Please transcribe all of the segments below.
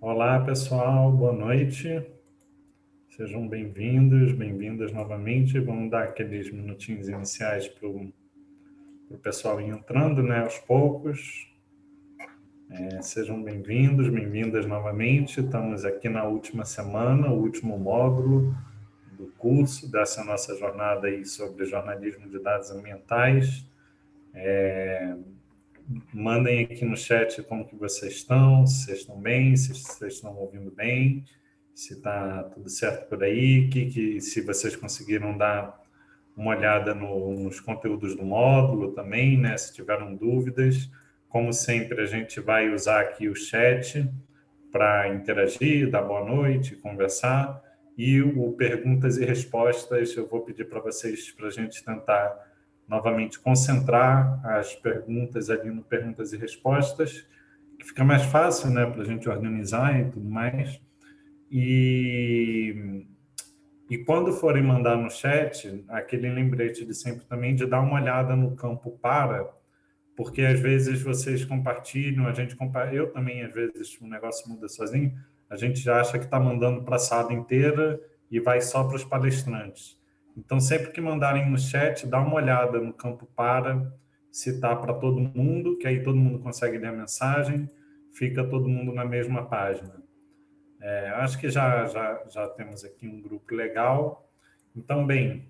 Olá, pessoal, boa noite. Sejam bem-vindos, bem-vindas novamente. Vamos dar aqueles minutinhos iniciais para o pessoal ir entrando, né, aos poucos. É, sejam bem-vindos, bem-vindas novamente. Estamos aqui na última semana, o último módulo do curso, dessa nossa jornada aí sobre jornalismo de dados ambientais. É, mandem aqui no chat como que vocês estão, se vocês estão bem, se vocês estão ouvindo bem, se está tudo certo por aí, que, que, se vocês conseguiram dar uma olhada no, nos conteúdos do módulo também, né, se tiveram dúvidas. Como sempre, a gente vai usar aqui o chat para interagir, dar boa noite, conversar, e o perguntas e respostas, eu vou pedir para vocês, para a gente tentar novamente concentrar as perguntas ali no perguntas e respostas, que fica mais fácil né, para a gente organizar e tudo mais. E, e quando forem mandar no chat, aquele lembrete de sempre também de dar uma olhada no campo para, porque às vezes vocês compartilham, a gente compartilha, eu também às vezes o negócio muda sozinho, a gente já acha que está mandando para a sala inteira e vai só para os palestrantes. Então, sempre que mandarem no chat, dá uma olhada no campo para, se está para todo mundo, que aí todo mundo consegue ler a mensagem, fica todo mundo na mesma página. É, acho que já, já, já temos aqui um grupo legal. Então, bem,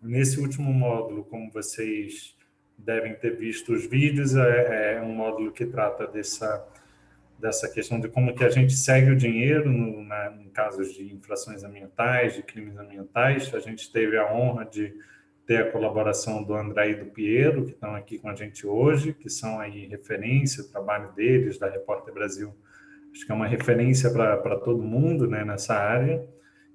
nesse último módulo, como vocês devem ter visto os vídeos, é, é um módulo que trata dessa dessa questão de como que a gente segue o dinheiro no, em casos de infrações ambientais, de crimes ambientais. A gente teve a honra de ter a colaboração do André e do Piero, que estão aqui com a gente hoje, que são aí referência, o trabalho deles, da Repórter Brasil, acho que é uma referência para todo mundo né, nessa área.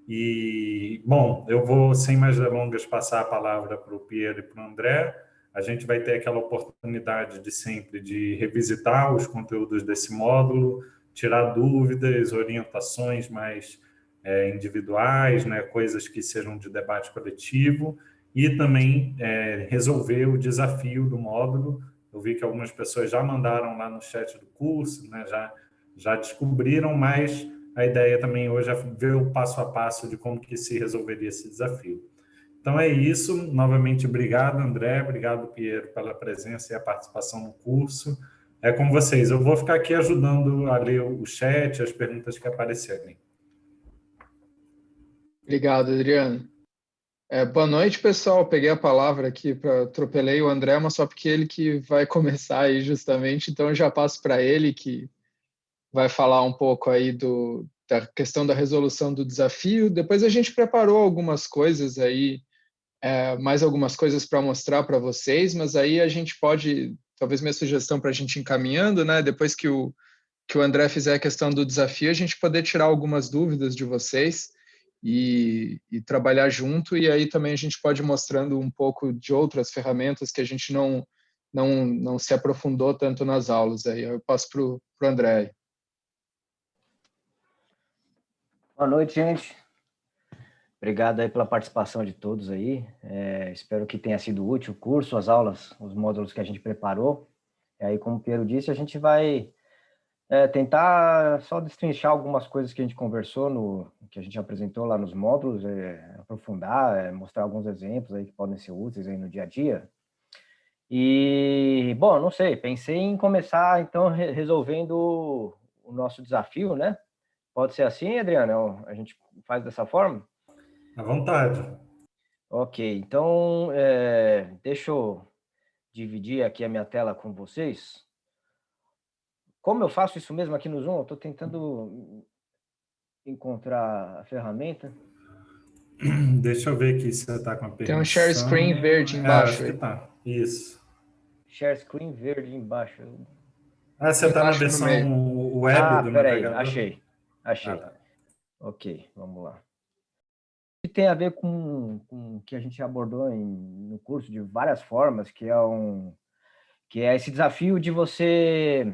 E, bom, eu vou, sem mais delongas, passar a palavra para o Piero e para o André, a gente vai ter aquela oportunidade de sempre de revisitar os conteúdos desse módulo, tirar dúvidas, orientações mais é, individuais, né, coisas que sejam de debate coletivo, e também é, resolver o desafio do módulo. Eu vi que algumas pessoas já mandaram lá no chat do curso, né, já, já descobriram, mas a ideia também hoje é ver o passo a passo de como que se resolveria esse desafio. Então é isso. Novamente, obrigado, André. Obrigado, Piero, pela presença e a participação no curso. É com vocês. Eu vou ficar aqui ajudando a ler o chat, as perguntas que aparecerem. Obrigado, Adriano. É, boa noite, pessoal. Peguei a palavra aqui para atropelei o André, mas só porque ele que vai começar aí justamente, então eu já passo para ele que vai falar um pouco aí do, da questão da resolução do desafio. Depois a gente preparou algumas coisas aí é, mais algumas coisas para mostrar para vocês, mas aí a gente pode, talvez minha sugestão para a gente encaminhando, né? Depois que o, que o André fizer a questão do desafio, a gente poder tirar algumas dúvidas de vocês e, e trabalhar junto, e aí também a gente pode ir mostrando um pouco de outras ferramentas que a gente não, não, não se aprofundou tanto nas aulas. Aí eu passo para o André. Boa noite, gente. Obrigado aí pela participação de todos aí. É, espero que tenha sido útil o curso, as aulas, os módulos que a gente preparou. E aí, como o Piero disse, a gente vai é, tentar só destrinchar algumas coisas que a gente conversou, no, que a gente apresentou lá nos módulos, é, aprofundar, é, mostrar alguns exemplos aí que podem ser úteis aí no dia a dia. E, bom, não sei, pensei em começar, então, re resolvendo o nosso desafio, né? Pode ser assim, Adriano? A gente faz dessa forma? À vontade. Ok, então é, deixa eu dividir aqui a minha tela com vocês. Como eu faço isso mesmo aqui no Zoom? Eu estou tentando encontrar a ferramenta. Deixa eu ver aqui se você está com a permissão. Tem um share screen verde é, embaixo. É, tá. Isso. Share screen verde embaixo. Ah, você está na versão web ah, do peraí, achei. Achei. Ah, tá. Ok, vamos lá tem a ver com, o que a gente abordou em, no curso de várias formas, que é um que é esse desafio de você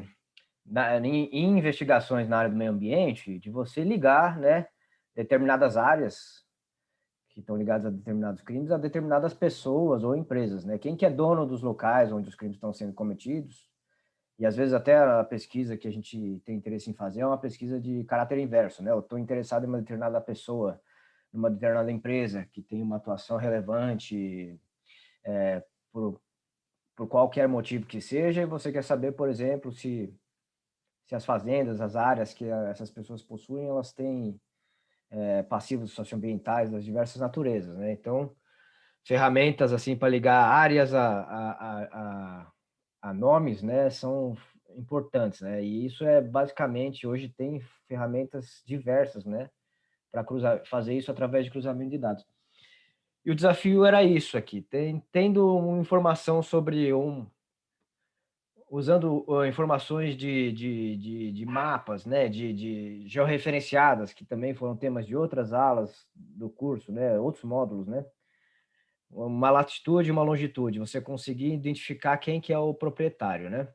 na, em, em, investigações na área do meio ambiente, de você ligar né, determinadas áreas que estão ligadas a determinados crimes a determinadas pessoas ou empresas. Né? Quem que é dono dos locais onde os crimes estão sendo cometidos, e às vezes até a pesquisa que a gente tem interesse em fazer é uma pesquisa de caráter inverso. Né? Eu estou interessado em uma determinada pessoa, numa determinada empresa que tem uma atuação relevante é, por, por qualquer motivo que seja, e você quer saber, por exemplo, se, se as fazendas, as áreas que essas pessoas possuem, elas têm é, passivos socioambientais das diversas naturezas, né? Então, ferramentas assim para ligar áreas a, a, a, a, nomes, né, são importantes, né? E isso é basicamente hoje tem ferramentas diversas, né, para fazer isso através de cruzamento de dados. E o desafio era isso aqui, tem, tendo informação sobre um, usando uh, informações de, de, de, de, mapas, né, de, de georreferenciadas, que também foram temas de outras aulas do curso, né, outros módulos, né, uma latitude e uma longitude, você conseguir identificar quem que é o proprietário, né.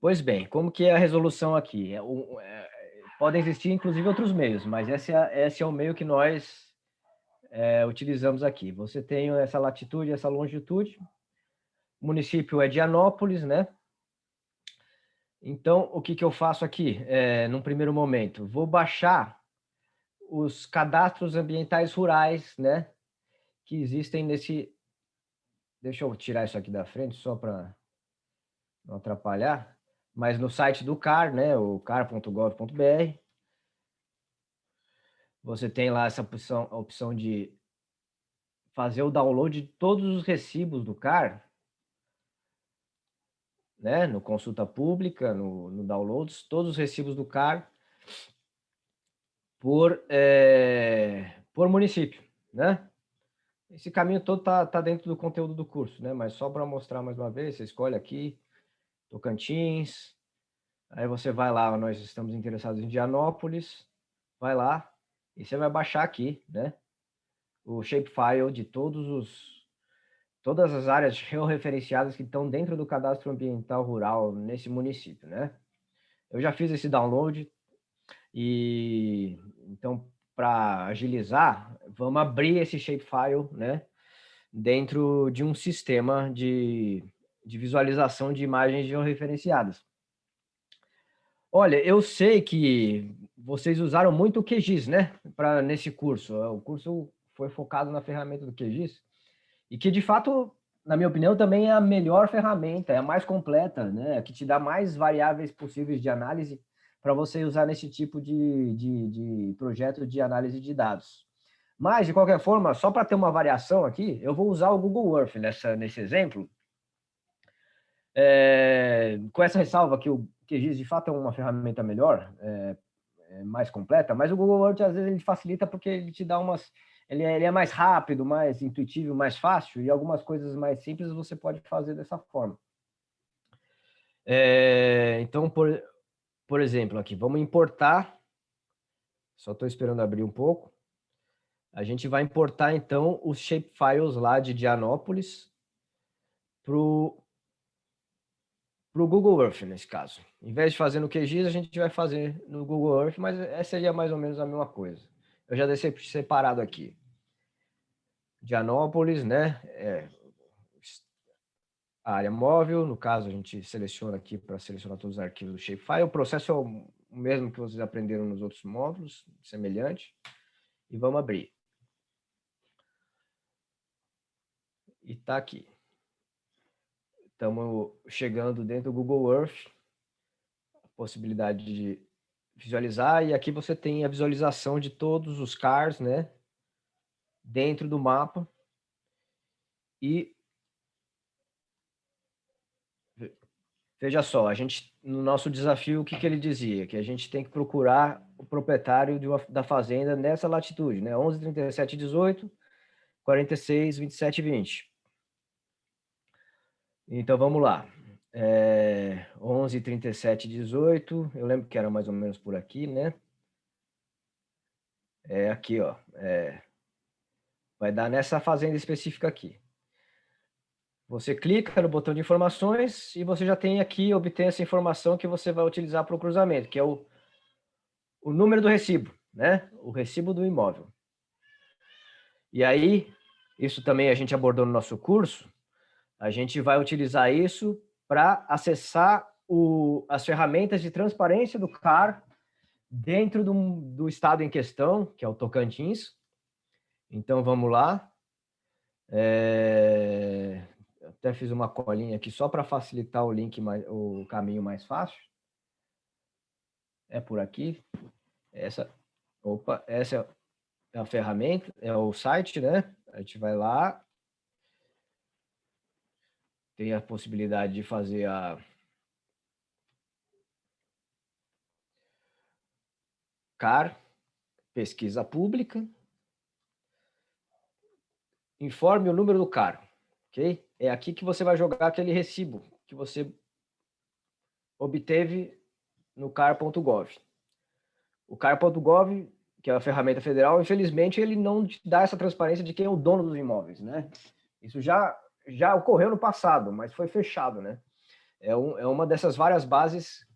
Pois bem, como que é a resolução aqui? Podem existir, inclusive, outros meios, mas esse é, esse é o meio que nós é, utilizamos aqui. Você tem essa latitude, essa longitude, o município é de Anópolis, né? Então, o que, que eu faço aqui, é, num primeiro momento? Vou baixar os cadastros ambientais rurais, né? Que existem nesse... Deixa eu tirar isso aqui da frente, só para não atrapalhar. Mas no site do CAR, né? O car.gov.br, você tem lá essa opção, a opção de fazer o download de todos os recibos do CAR, né, no consulta pública, no, no downloads, todos os recibos do CAR por, é, por município, né? Esse caminho todo tá, tá dentro do conteúdo do curso, né? Mas só para mostrar mais uma vez, você escolhe aqui, Tocantins, aí você vai lá, nós estamos interessados em Indianópolis, vai lá, e você vai baixar aqui, né? O shapefile de todos os todas as áreas georreferenciadas que estão dentro do cadastro ambiental rural nesse município, né? Eu já fiz esse download e então para agilizar, vamos abrir esse shapefile, né? Dentro de um sistema de, de visualização de imagens georreferenciadas. Olha, eu sei que vocês usaram muito o QGIS, né? Para nesse curso. O curso foi focado na ferramenta do QGIS. E que, de fato, na minha opinião, também é a melhor ferramenta, é a mais completa, né? que te dá mais variáveis possíveis de análise para você usar nesse tipo de, de, de projeto de análise de dados. Mas, de qualquer forma, só para ter uma variação aqui, eu vou usar o Google Earth nessa, nesse exemplo, é, com essa ressalva que o QGIS de fato é uma ferramenta melhor, é, é mais completa, mas o Google Earth às vezes ele facilita porque ele te dá umas ele é, ele é mais rápido, mais intuitivo, mais fácil, e algumas coisas mais simples você pode fazer dessa forma. É, então, por, por exemplo, aqui, vamos importar, só estou esperando abrir um pouco, a gente vai importar, então, os shapefiles lá de Dianópolis para o Google Earth, nesse caso. Em vez de fazer no QGIS, a gente vai fazer no Google Earth, mas essa seria mais ou menos a mesma coisa. Eu já deixei separado aqui. Dianópolis, né? É, a área móvel, no caso a gente seleciona aqui para selecionar todos os arquivos do shapefile. O processo é o mesmo que vocês aprenderam nos outros módulos, semelhante. E vamos abrir. E está aqui. Estamos chegando dentro do Google Earth, a possibilidade de visualizar, e aqui você tem a visualização de todos os cars, né, dentro do mapa, e veja só, a gente, no nosso desafio, o que, que ele dizia? Que a gente tem que procurar o proprietário uma, da fazenda nessa latitude, né, 11, 37, 18, 46, 27 20. Então, vamos lá é, 11, 37, 18, eu lembro que era mais ou menos por aqui, né? É aqui, ó, é, vai dar nessa fazenda específica aqui. Você clica no botão de informações e você já tem aqui, obter essa informação que você vai utilizar para o cruzamento, que é o, o número do recibo, né? O recibo do imóvel. E aí, isso também a gente abordou no nosso curso, a gente vai utilizar isso para acessar o, as ferramentas de transparência do CAR dentro do, do estado em questão, que é o Tocantins. Então, vamos lá. É, até fiz uma colinha aqui só para facilitar o link, mais, o caminho mais fácil. É por aqui. Essa, opa, essa é a ferramenta, é o site, né? A gente vai lá. Tem a possibilidade de fazer a CAR, pesquisa pública. Informe o número do CAR, ok? É aqui que você vai jogar aquele recibo que você obteve no car.gov. O car.gov, que é a ferramenta federal, infelizmente ele não te dá essa transparência de quem é o dono dos imóveis, né? Isso já, já ocorreu no passado, mas foi fechado, né? É, um, é uma dessas várias bases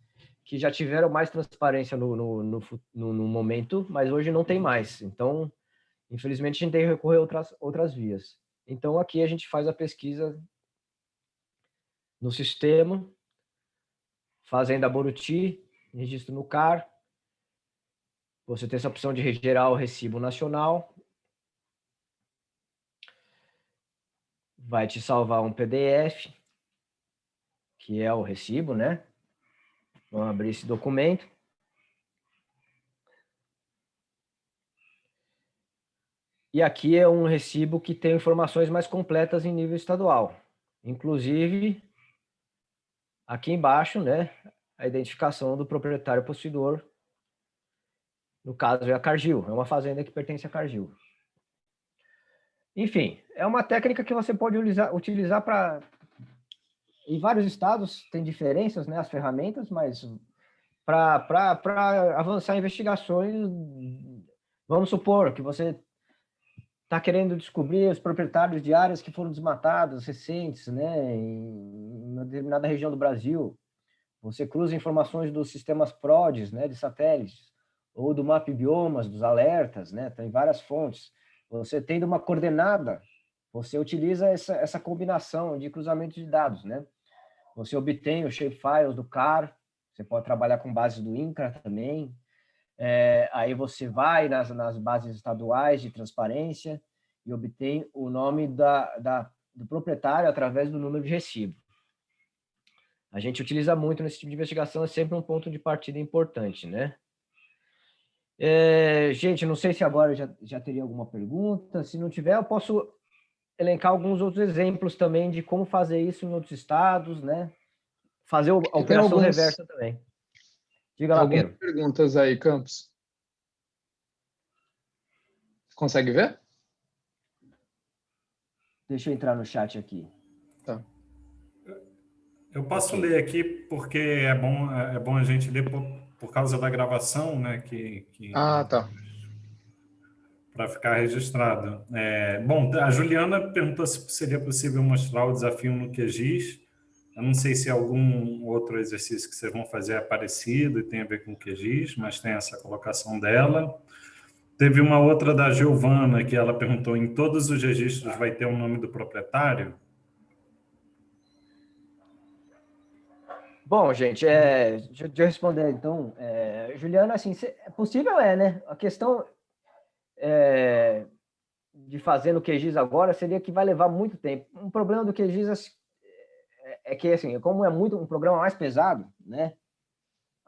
que já tiveram mais transparência no, no, no, no, no momento, mas hoje não tem mais. Então, infelizmente, a gente tem que recorrer a outras, outras vias. Então, aqui a gente faz a pesquisa no sistema, Fazenda Boruti, registro no CAR. Você tem essa opção de gerar o recibo nacional. Vai te salvar um PDF, que é o recibo, né? Vamos abrir esse documento. E aqui é um recibo que tem informações mais completas em nível estadual. Inclusive, aqui embaixo, né, a identificação do proprietário possuidor. No caso, é a Cargill, é uma fazenda que pertence a Cargill. Enfim, é uma técnica que você pode utilizar, utilizar para... Em vários estados tem diferenças, né, as ferramentas, mas para avançar investigações, vamos supor que você está querendo descobrir os proprietários de áreas que foram desmatadas recentes, né, em uma determinada região do Brasil. Você cruza informações dos sistemas PRODES, né, de satélites, ou do map biomas, dos alertas, né, tem várias fontes. Você tendo uma coordenada, você utiliza essa, essa combinação de cruzamento de dados, né? Você obtém os shapefiles do CAR, você pode trabalhar com bases do INCRA também, é, aí você vai nas, nas bases estaduais de transparência e obtém o nome da, da, do proprietário através do número de recibo. A gente utiliza muito nesse tipo de investigação, é sempre um ponto de partida importante, né? É, gente, não sei se agora já, já teria alguma pergunta, se não tiver, eu posso elencar alguns outros exemplos também de como fazer isso em outros estados, né? Fazer a operação alguns... reversa também. Diga lá, Algumas Pedro. perguntas aí, Campos. Consegue ver? Deixa eu entrar no chat aqui. Tá. Eu posso ler aqui porque é bom, é bom a gente ler por, causa da gravação, né? Que, que ah, tá. Para ficar registrado. É, bom, a Juliana perguntou se seria possível mostrar o desafio no QGIS. Eu não sei se algum outro exercício que vocês vão fazer é parecido e tem a ver com o QGIS, mas tem essa colocação dela. Teve uma outra da Giovana, que ela perguntou, em todos os registros vai ter o nome do proprietário? Bom, gente, é, deixa, eu responder, então. É, Juliana, assim, é possível é, né? A questão é, de fazer no QGIS agora seria que vai levar muito tempo. Um problema do QGIS é que, assim, como é muito um programa mais pesado, né?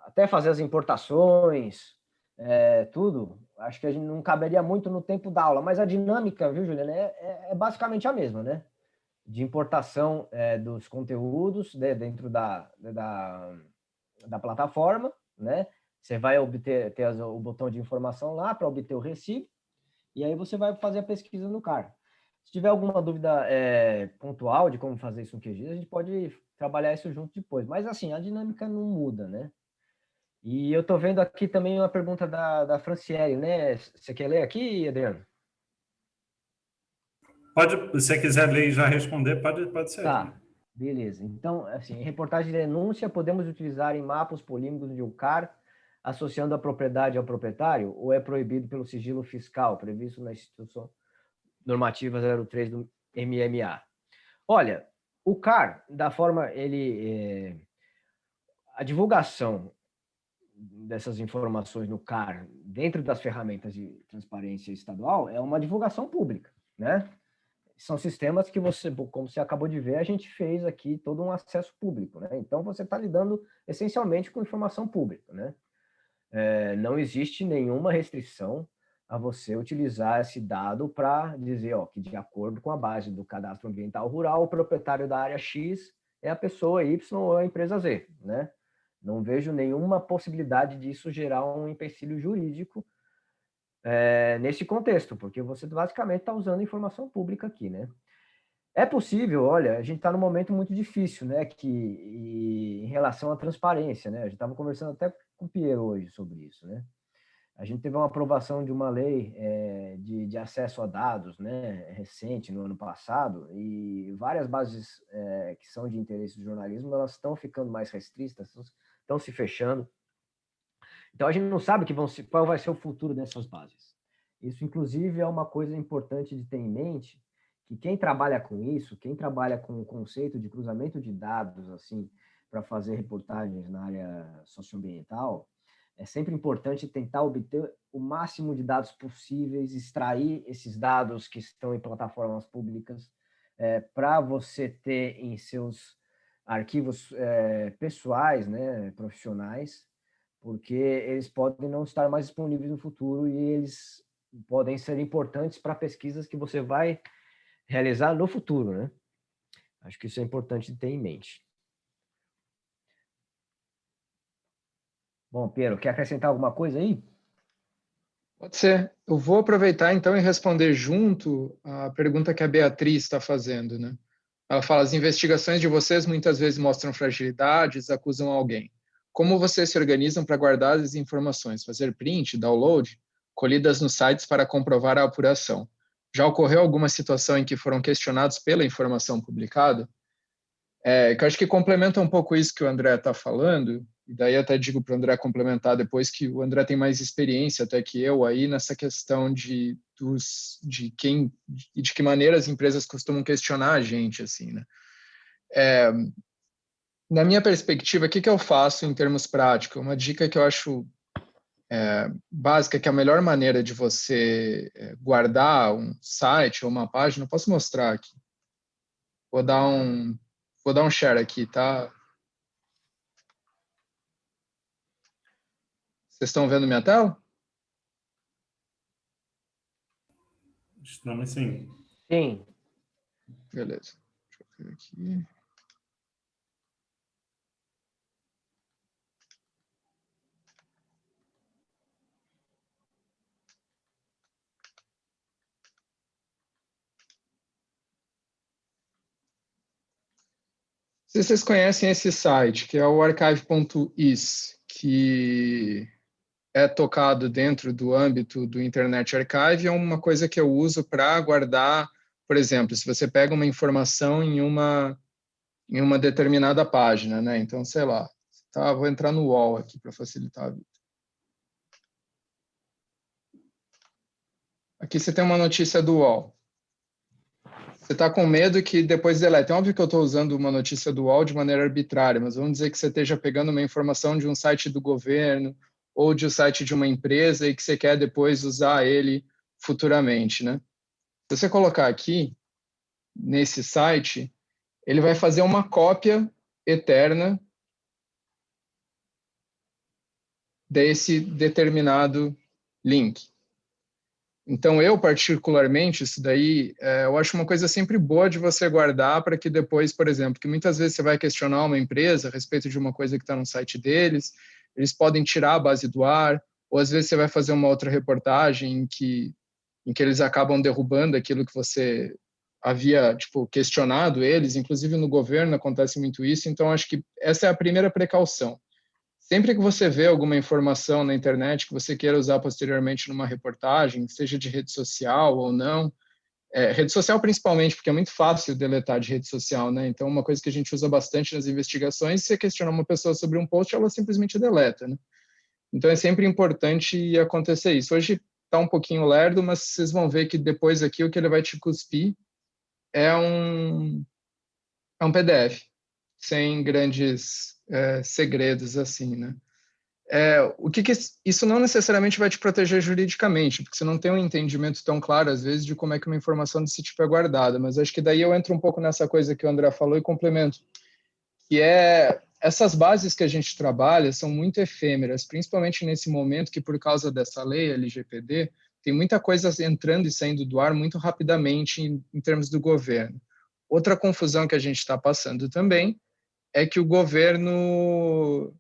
Até fazer as importações, é, tudo, acho que a gente não caberia muito no tempo da aula, mas a dinâmica, viu, Juliana, é, é, é basicamente a mesma, né? De importação é, dos conteúdos né, dentro da, da, da plataforma, né? Você vai obter ter o botão de informação lá para obter o recibo, e aí você vai fazer a pesquisa no CAR. Se tiver alguma dúvida é, pontual de como fazer isso no QGIS, a gente pode trabalhar isso junto depois. Mas, assim, a dinâmica não muda, né? E eu estou vendo aqui também uma pergunta da, da Franciele, né? Você quer ler aqui, Adriano? Pode, se você quiser ler e já responder, pode, pode ser. Tá, beleza. Então, assim, reportagem de denúncia podemos utilizar em mapas polígonos de um CAR associando a propriedade ao proprietário ou é proibido pelo sigilo fiscal previsto na instituição normativa 03 do MMA? Olha, o CAR, da forma ele é, a divulgação dessas informações no CAR dentro das ferramentas de transparência estadual é uma divulgação pública, né? São sistemas que você, como você acabou de ver, a gente fez aqui todo um acesso público, né? Então você está lidando essencialmente com informação pública, né? É, não existe nenhuma restrição a você utilizar esse dado para dizer ó, que, de acordo com a base do cadastro ambiental rural, o proprietário da área X é a pessoa Y ou a empresa Z. Né? Não vejo nenhuma possibilidade disso gerar um empecilho jurídico é, nesse contexto, porque você basicamente está usando informação pública aqui. Né? É possível, olha, a gente está num momento muito difícil, né, que, e, em relação à transparência, né, a gente estava conversando até com o Piero hoje sobre isso, né, a gente teve uma aprovação de uma lei é, de, de, acesso a dados, né, recente, no ano passado, e várias bases é, que são de interesse do jornalismo, elas estão ficando mais restritas, estão se fechando. Então, a gente não sabe que vão se, qual vai ser o futuro dessas bases. Isso, inclusive, é uma coisa importante de ter em mente, que quem trabalha com isso, quem trabalha com o conceito de cruzamento de dados, assim, para fazer reportagens na área socioambiental, é sempre importante tentar obter o máximo de dados possíveis, extrair esses dados que estão em plataformas públicas, é, para você ter em seus arquivos é, pessoais, né, profissionais, porque eles podem não estar mais disponíveis no futuro e eles podem ser importantes para pesquisas que você vai realizar no futuro, né? Acho que isso é importante ter em mente. Bom, Piero, quer acrescentar alguma coisa aí? Pode ser. Eu vou aproveitar então e responder junto a pergunta que a Beatriz está fazendo, né? Ela fala: as investigações de vocês muitas vezes mostram fragilidades, acusam alguém. Como vocês se organizam para guardar as informações? Fazer print, download, colhidas nos sites para comprovar a apuração. Já ocorreu alguma situação em que foram questionados pela informação publicada? É, que eu acho que complementa um pouco isso que o André está falando, e daí até digo para o André complementar depois que o André tem mais experiência até que eu aí nessa questão de dos de quem e de que maneira as empresas costumam questionar a gente assim, né? É, na minha perspectiva, o que, que eu faço em termos práticos? Uma dica que eu acho é, básica, que é a melhor maneira de você é, guardar um site ou uma página, eu posso mostrar aqui. Vou dar um, vou dar um share aqui, tá? Vocês estão vendo minha tela? Estamos sim. Sim. Beleza. Deixa eu ver aqui. Se vocês conhecem esse site, que é o archive.is, que é tocado dentro do âmbito do Internet Archive, é uma coisa que eu uso para guardar, por exemplo, se você pega uma informação em uma, em uma determinada página, né? Então, sei lá, tá, vou entrar no UOL aqui para facilitar a vida. Aqui você tem uma notícia do UOL. Você está com medo que depois delete. É óbvio que eu estou usando uma notícia do UOL de maneira arbitrária, mas vamos dizer que você esteja pegando uma informação de um site do governo ou de um site de uma empresa e que você quer depois usar ele futuramente, né? Se você colocar aqui, nesse site, ele vai fazer uma cópia eterna desse determinado link. Então, eu, particularmente, isso daí, é, eu acho uma coisa sempre boa de você guardar para que depois, por exemplo, que muitas vezes você vai questionar uma empresa a respeito de uma coisa que está no site deles, eles podem tirar a base do ar, ou às vezes você vai fazer uma outra reportagem em que, em que eles acabam derrubando aquilo que você havia, tipo, questionado eles, inclusive no governo acontece muito isso, então acho que essa é a primeira precaução Sempre que você vê alguma informação na internet que você queira usar posteriormente numa reportagem, seja de rede social ou não, É, rede social principalmente, porque é muito fácil deletar de rede social, né? Então, uma coisa que a gente usa bastante nas investigações, se você questionar uma pessoa sobre um post, ela simplesmente deleta, né? Então, é sempre importante acontecer isso. Hoje está um pouquinho lerdo, mas vocês vão ver que depois aqui o que ele vai te cuspir é um, é um PDF, sem grandes é, segredos, assim, né? É, o que, que, isso não necessariamente vai te proteger juridicamente, porque você não tem um entendimento tão claro, às vezes, de como é que uma informação desse tipo é guardada, mas acho que daí eu entro um pouco nessa coisa que o André falou e complemento, que é essas bases que a gente trabalha são muito efêmeras, principalmente nesse momento que, por causa dessa lei LGPD, tem muita coisa entrando e saindo do ar muito rapidamente em, em termos do governo. Outra confusão que a gente está passando também é que o governo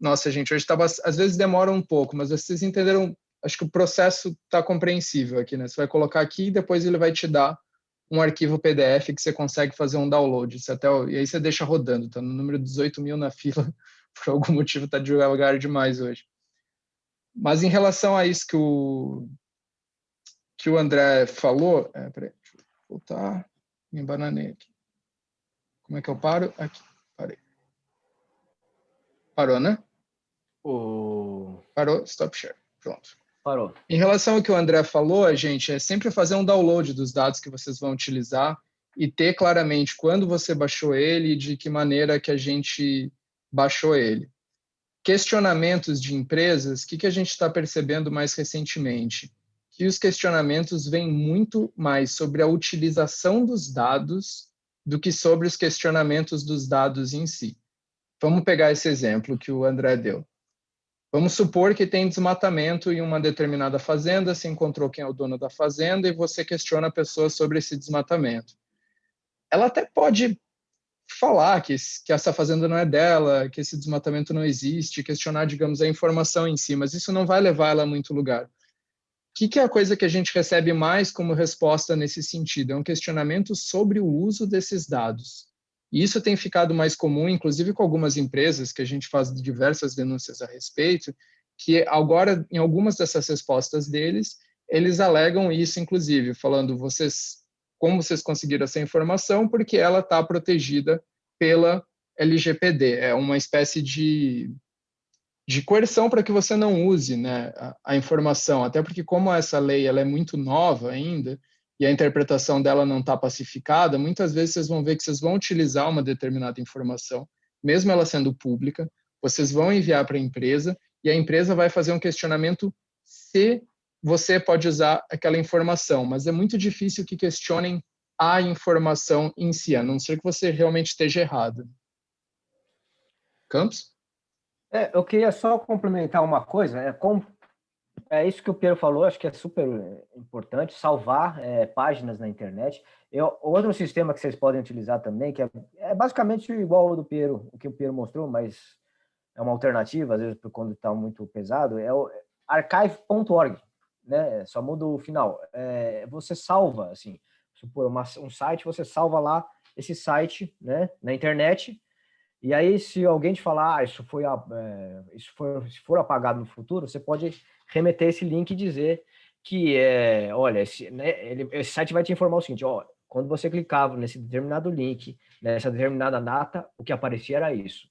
nossa, gente, hoje estava. Às vezes demora um pouco, mas vocês entenderam. Acho que o processo está compreensível aqui, né? Você vai colocar aqui e depois ele vai te dar um arquivo PDF que você consegue fazer um download. Você até, e aí você deixa rodando, tá no número 18 mil na fila, por algum motivo está devagar demais hoje. Mas em relação a isso que o, que o André falou, é, peraí, deixa eu voltar, me bananei aqui. Como é que eu paro? Aqui. Parou, né? O... Parou, stop share. Pronto. Parou. Em relação ao que o André falou, gente, é sempre fazer um download dos dados que vocês vão utilizar e ter claramente quando você baixou ele e de que maneira que a gente baixou ele. Questionamentos de empresas, o que, que a gente está percebendo mais recentemente? Que os questionamentos vêm muito mais sobre a utilização dos dados do que sobre os questionamentos dos dados em si. Vamos pegar esse exemplo que o André deu. Vamos supor que tem desmatamento em uma determinada fazenda, se encontrou quem é o dono da fazenda e você questiona a pessoa sobre esse desmatamento. Ela até pode falar que, que essa fazenda não é dela, que esse desmatamento não existe, questionar, digamos, a informação em si, mas isso não vai levar ela a muito lugar. O que, que é a coisa que a gente recebe mais como resposta nesse sentido? É um questionamento sobre o uso desses dados. E isso tem ficado mais comum, inclusive com algumas empresas que a gente faz diversas denúncias a respeito, que agora, em algumas dessas respostas deles, eles alegam isso, inclusive, falando vocês, como vocês conseguiram essa informação, porque ela está protegida pela LGPD. É uma espécie de, de coerção para que você não use né, a, a, informação, até porque como essa lei ela é muito nova ainda, e a interpretação dela não está pacificada, muitas vezes vocês vão ver que vocês vão utilizar uma determinada informação, mesmo ela sendo pública, vocês vão enviar para a empresa e a empresa vai fazer um questionamento se você pode usar aquela informação, mas é muito difícil que questionem a informação em si, a não ser que você realmente esteja errado. Campos? É, eu queria só complementar uma coisa, é, com, é isso que o Pedro falou, acho que é super eh, importante, salvar é, páginas na internet. Eu, outro sistema que vocês podem utilizar também, que é, é basicamente igual ao do Pedro, o que o Pedro mostrou, mas é uma alternativa, às vezes quando está muito pesado, é o archive.org, né? Só muda o final. É, você salva, assim, supor uma, um site, você salva lá esse site, né, na internet, e aí, se alguém te falar, ah, isso foi, é, isso foi, se for apagado no futuro, você pode remeter esse link e dizer que, é, olha, esse, né, ele, esse site vai te informar o seguinte, ó, quando você clicava nesse determinado link, nessa determinada data, o que aparecia era isso.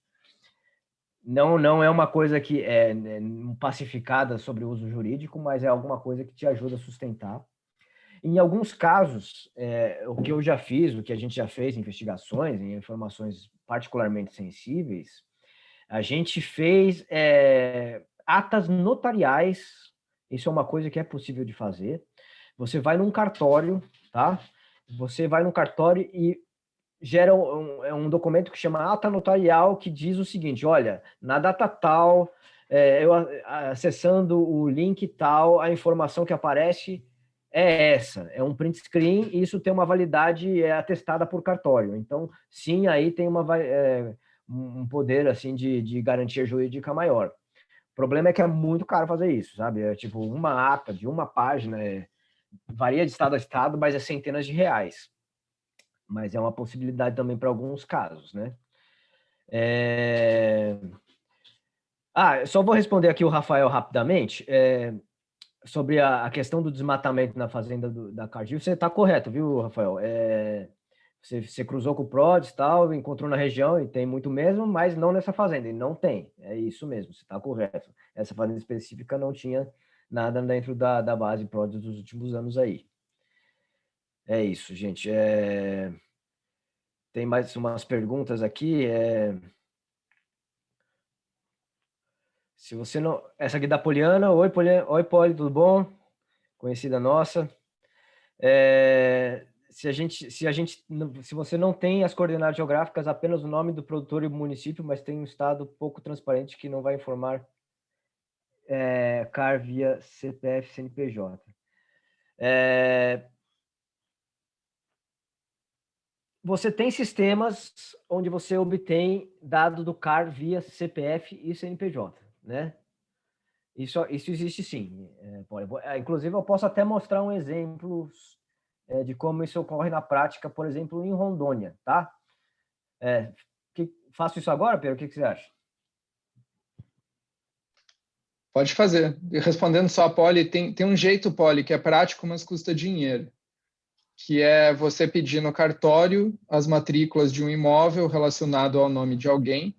Não, não é uma coisa que é né, pacificada sobre o uso jurídico, mas é alguma coisa que te ajuda a sustentar. Em alguns casos, é, o que eu já fiz, o que a gente já fez em investigações, em informações particularmente sensíveis, a gente fez é, atas notariais, isso é uma coisa que é possível de fazer. Você vai num cartório, tá? Você vai num cartório e gera um, é um documento que chama ata notarial, que diz o seguinte, olha, na data tal, é, eu acessando o link tal, a informação que aparece é essa, é um print screen e isso tem uma validade é, atestada por cartório. Então, sim, aí tem uma, é, um poder assim de, de garantia jurídica maior. O problema é que é muito caro fazer isso, sabe? É tipo uma ata de uma página, é, varia de estado a estado, mas é centenas de reais. Mas é uma possibilidade também para alguns casos, né? É... Ah, só vou responder aqui o Rafael rapidamente. É, sobre a, a, questão do desmatamento na fazenda do, da Cargill, você está correto, viu, Rafael? É, você, você, cruzou com o PRODES e tal, encontrou na região e tem muito mesmo, mas não nessa fazenda, e não tem. É isso mesmo, você está correto. Essa fazenda específica não tinha nada dentro da, da base PRODES dos últimos anos aí. É isso, gente. É... Tem mais umas perguntas aqui. É... Se você não... Essa aqui é da Poliana. Oi, Poliana. Oi, Poli, tudo bom? Conhecida nossa. É... Se a gente, se a gente, se você não tem as coordenadas geográficas, apenas o nome do produtor e o município, mas tem um estado pouco transparente que não vai informar é, CAR via CPF, CNPJ. É, você tem sistemas onde você obtém dado do CAR via CPF e CNPJ né? Isso, isso existe sim. É, é, inclusive, eu posso até mostrar um exemplo é, de como isso ocorre na prática, por exemplo, em Rondônia, tá? É, que, faço isso agora, Pedro? O que, que você acha? Pode fazer. Respondendo só a Poli, tem, tem um jeito, Poli, que é prático, mas custa dinheiro, que é você pedir no cartório as matrículas de um imóvel relacionado ao nome de alguém,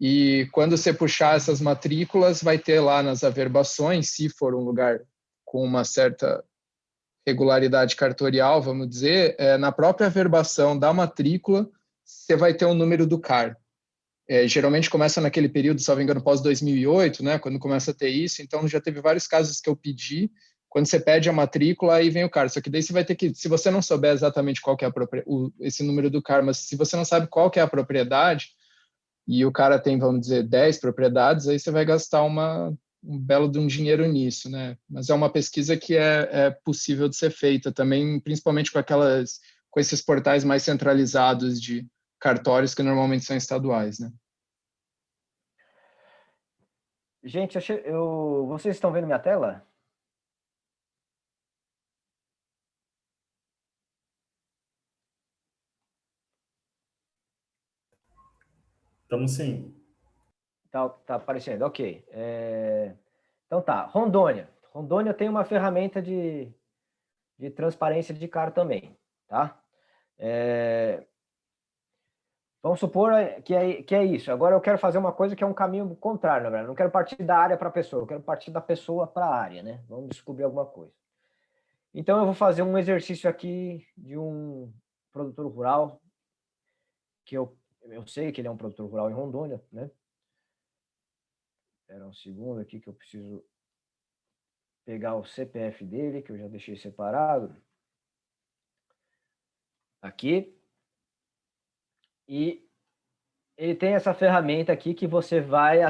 e quando você puxar essas matrículas, vai ter lá nas averbações, se for um lugar com uma certa regularidade cartorial, vamos dizer, é, na própria averbação da matrícula, você vai ter o um número do CAR. É, geralmente começa naquele período, se não me engano, pós-2008, né, quando começa a ter isso. Então, já teve vários casos que eu pedi. Quando você pede a matrícula, aí vem o CAR. Só que daí você vai ter que, se você não souber exatamente qual que é a, esse número do CAR, mas se você não sabe qual que é a propriedade, e o cara tem, vamos dizer, 10 propriedades, aí você vai gastar uma, um belo de um dinheiro nisso, né? Mas é uma pesquisa que é, é possível de ser feita também, principalmente com aquelas, com esses portais mais centralizados de cartórios que normalmente são estaduais, né? Gente, eu, eu, vocês estão vendo minha tela? Estamos sim. Tá, tá aparecendo, ok. É... Então tá, Rondônia. Rondônia tem uma ferramenta de, de transparência de cara também, tá? É... Vamos supor que é, que é isso. Agora eu quero fazer uma coisa que é um caminho contrário, na verdade. Não quero partir da área para a pessoa, eu quero partir da pessoa para a área, né? Vamos descobrir alguma coisa. Então eu vou fazer um exercício aqui de um produtor rural que eu eu sei que ele é um produtor rural em Rondônia, né? Espera um segundo aqui que eu preciso pegar o CPF dele, que eu já deixei separado. Aqui. E ele tem essa ferramenta aqui que você vai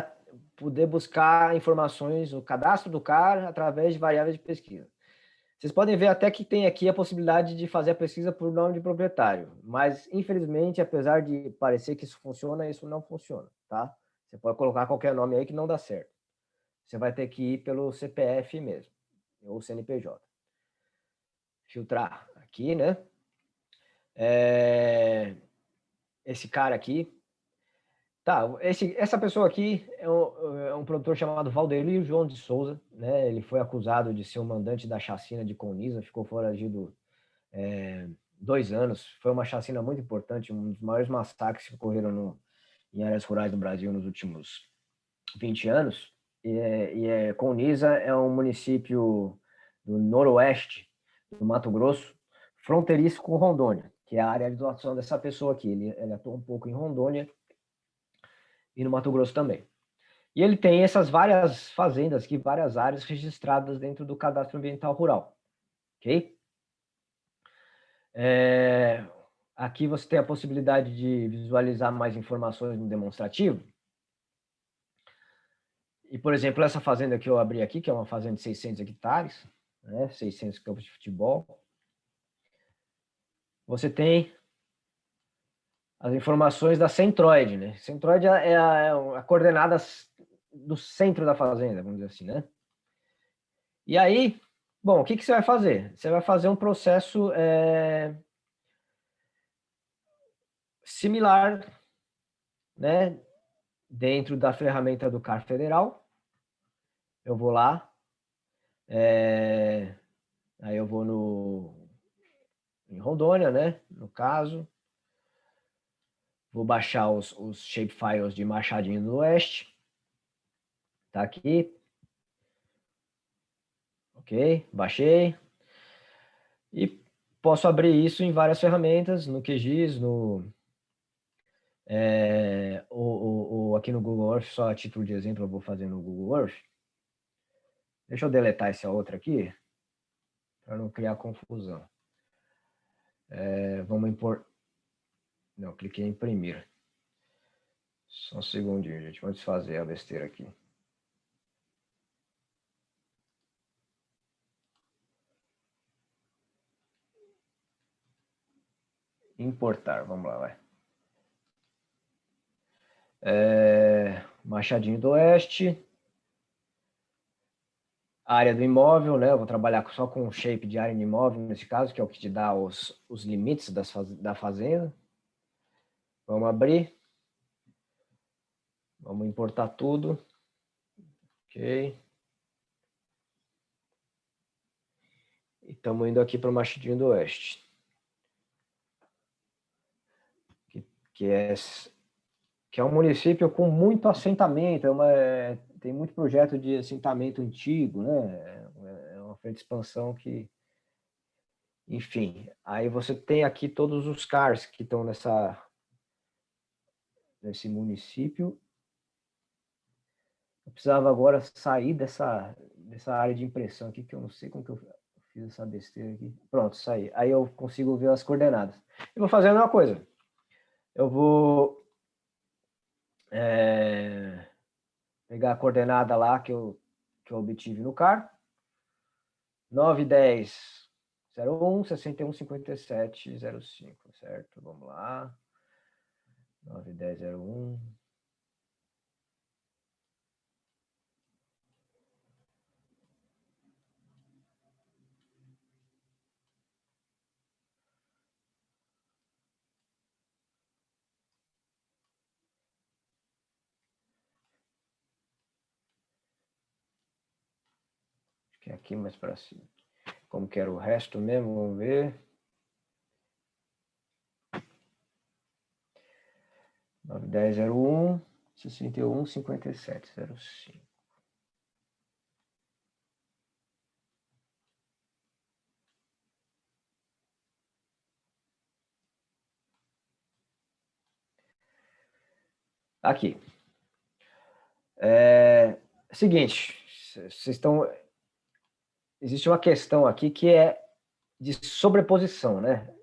poder buscar informações, o cadastro do cara através de variáveis de pesquisa. Vocês podem ver até que tem aqui a possibilidade de fazer a pesquisa por nome de proprietário, mas infelizmente, apesar de parecer que isso funciona, isso não funciona, tá? Você pode colocar qualquer nome aí que não dá certo. Você vai ter que ir pelo CPF mesmo, ou CNPJ. Filtrar aqui, né? É... Esse cara aqui, Tá, esse, essa pessoa aqui é um, é um, produtor chamado Valderio João de Souza, né? Ele foi acusado de ser o mandante da chacina de Conisa, ficou foragido é, dois anos. Foi uma chacina muito importante, um dos maiores massacres que ocorreram no, em áreas rurais do Brasil nos últimos 20 anos. E, é, e é, Conisa é um município do noroeste do Mato Grosso, fronteiriço com Rondônia, que é a área de atuação dessa pessoa aqui. Ele, ele atua um pouco em Rondônia e no Mato Grosso também. E ele tem essas várias fazendas aqui, várias áreas registradas dentro do cadastro ambiental rural, ok? É, aqui você tem a possibilidade de visualizar mais informações no demonstrativo. E, por exemplo, essa fazenda que eu abri aqui, que é uma fazenda de 600 hectares, né, 600 campos de futebol, você tem as informações da centroide, né? Centroide é a, é a coordenada do centro da fazenda, vamos dizer assim, né? E aí, bom, o que, que você vai fazer? Você vai fazer um processo é, similar, né? Dentro da ferramenta do CAR Federal. Eu vou lá, É, aí eu vou no em Rondônia, né? No caso. Vou baixar os, os shapefiles de Machadinho do Oeste. Tá aqui. Ok, baixei. E posso abrir isso em várias ferramentas, no QGIS, no, é, ou, ou, aqui no Google Earth, só a título de exemplo, eu vou fazer no Google Earth. Deixa eu deletar essa outra aqui, para não criar confusão. É, vamos impor... Não, cliquei em imprimir. Só um segundinho, gente. Vamos fazer a besteira aqui. Importar, vamos lá, vai. É, Machadinho do Oeste. Área do imóvel, né? Eu vou trabalhar só com o shape de área de imóvel, nesse caso, que é o que te dá os, os limites das, da fazenda. Vamos abrir. Vamos importar tudo. Ok. E estamos indo aqui para o Machadinho do Oeste. Que, que, é, que é um município com muito assentamento, é uma, é, tem muito projeto de assentamento antigo, né? É, é uma frente de expansão que... Enfim, aí você tem aqui todos os CARs que estão nessa, nesse município. Eu precisava agora sair dessa, dessa área de impressão aqui, que eu não sei como que eu fiz essa besteira aqui. Pronto, saí. Aí eu consigo ver as coordenadas. Eu vou fazer a mesma coisa. Eu vou... É pegar a coordenada lá que eu, que eu obtive no CAR. 9, 10, 01, 61, 57, 05, certo? Vamos lá. 9, 10, 01. que é aqui mais para cima. Como que era o resto mesmo, vamos ver. 91 5705. Aqui. É, seguinte, vocês estão... Existe uma questão aqui que é de sobreposição, né?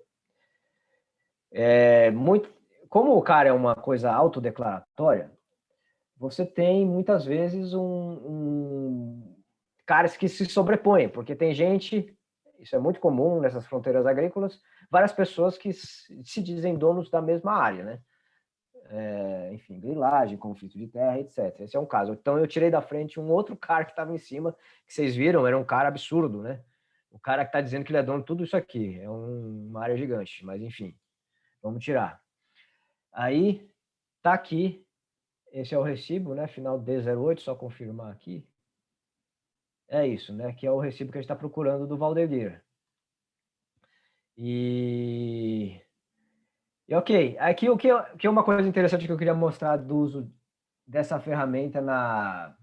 É, muito, como o cara é uma coisa autodeclaratória, você tem muitas vezes um, um caras que se sobrepõem, porque tem gente, isso é muito comum nessas fronteiras agrícolas, várias pessoas que se dizem donos da mesma área, né? é, enfim, grilagem, conflito de terra, etc. Esse é um caso. Então eu tirei da frente um outro cara que estava em cima, que vocês viram, era um cara absurdo, né? O cara que está dizendo que ele é dono de tudo isso aqui, é um, uma área gigante, mas enfim, vamos tirar. Aí, tá aqui, esse é o recibo, né? Final D08, só confirmar aqui. É isso, né? Que é o recibo que a gente está procurando do Valdemir. E e ok, aqui o que, que é uma coisa interessante que eu queria mostrar do uso dessa ferramenta na,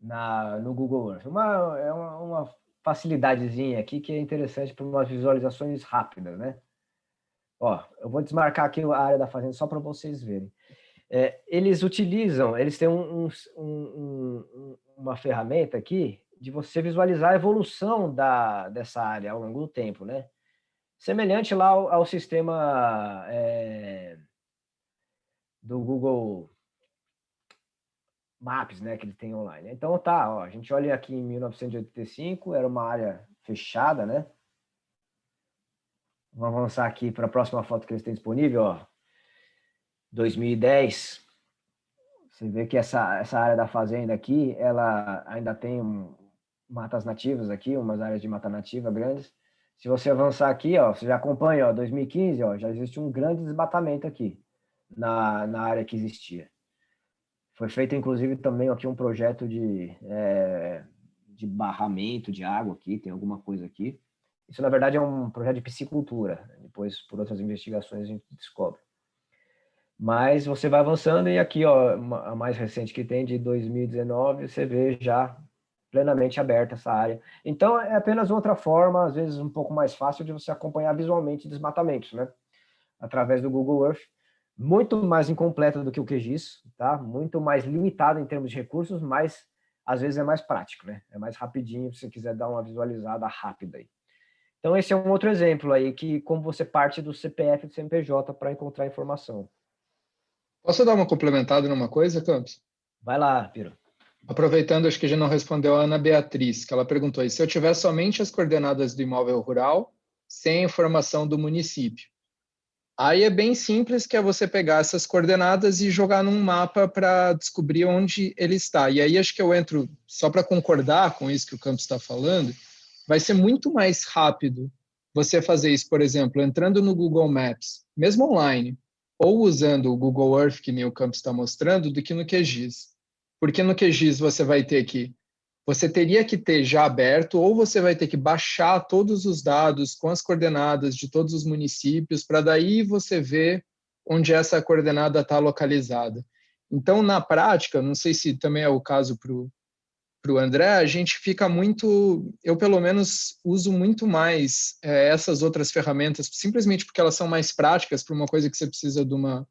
na, no Google Earth. Uma, é uma, uma facilidadezinha aqui que é interessante para umas visualizações rápidas, né? Ó, eu vou desmarcar aqui a área da fazenda só para vocês verem. É, eles utilizam, eles têm um, um, um, uma ferramenta aqui de você visualizar a evolução da, dessa área ao longo do tempo, né? semelhante lá ao, ao sistema é, do Google Maps, né, que ele tem online. Então tá, ó, a gente olha aqui em 1985, era uma área fechada, né? Vamos avançar aqui para a próxima foto que eles têm disponível, ó. 2010. Você vê que essa, essa área da fazenda aqui, ela ainda tem um, matas nativas aqui, umas áreas de mata nativa grandes. Se você avançar aqui, ó, você já acompanha, ó, 2015, ó, já existe um grande desmatamento aqui na, na área que existia. Foi feito, inclusive, também aqui um projeto de, é, de barramento de água aqui, tem alguma coisa aqui. Isso, na verdade, é um projeto de piscicultura. Depois, por outras investigações, a gente descobre. Mas você vai avançando e aqui, ó, a mais recente que tem, de 2019, você vê já plenamente aberta essa área. Então, é apenas outra forma, às vezes um pouco mais fácil, de você acompanhar visualmente desmatamentos, né? Através do Google Earth. Muito mais incompleta do que o QGIS, tá? Muito mais limitado em termos de recursos, mas às vezes é mais prático, né? É mais rapidinho se você quiser dar uma visualizada rápida aí. Então, esse é um outro exemplo aí, que como você parte do CPF do CNPJ para encontrar informação. Posso dar uma complementada numa coisa, Campos? Vai lá, Piro. Aproveitando, acho que já não respondeu a Ana Beatriz, que ela perguntou se eu tiver somente as coordenadas do imóvel rural, sem a informação do município. Aí é bem simples, que é você pegar essas coordenadas e jogar num mapa para descobrir onde ele está. E aí acho que eu entro, só para concordar com isso que o Campos está falando, vai ser muito mais rápido você fazer isso, por exemplo, entrando no Google Maps, mesmo online, ou usando o Google Earth, que nem o Campos está mostrando, do que no QGIS. Porque no QGIS você vai ter que, você teria que ter já aberto, ou você vai ter que baixar todos os dados com as coordenadas de todos os municípios, para daí você ver onde essa coordenada está localizada. Então, na prática, não sei se também é o caso para o para o André, a gente fica muito, eu pelo menos uso muito mais é, essas outras ferramentas, simplesmente porque elas são mais práticas para uma coisa que você precisa de uma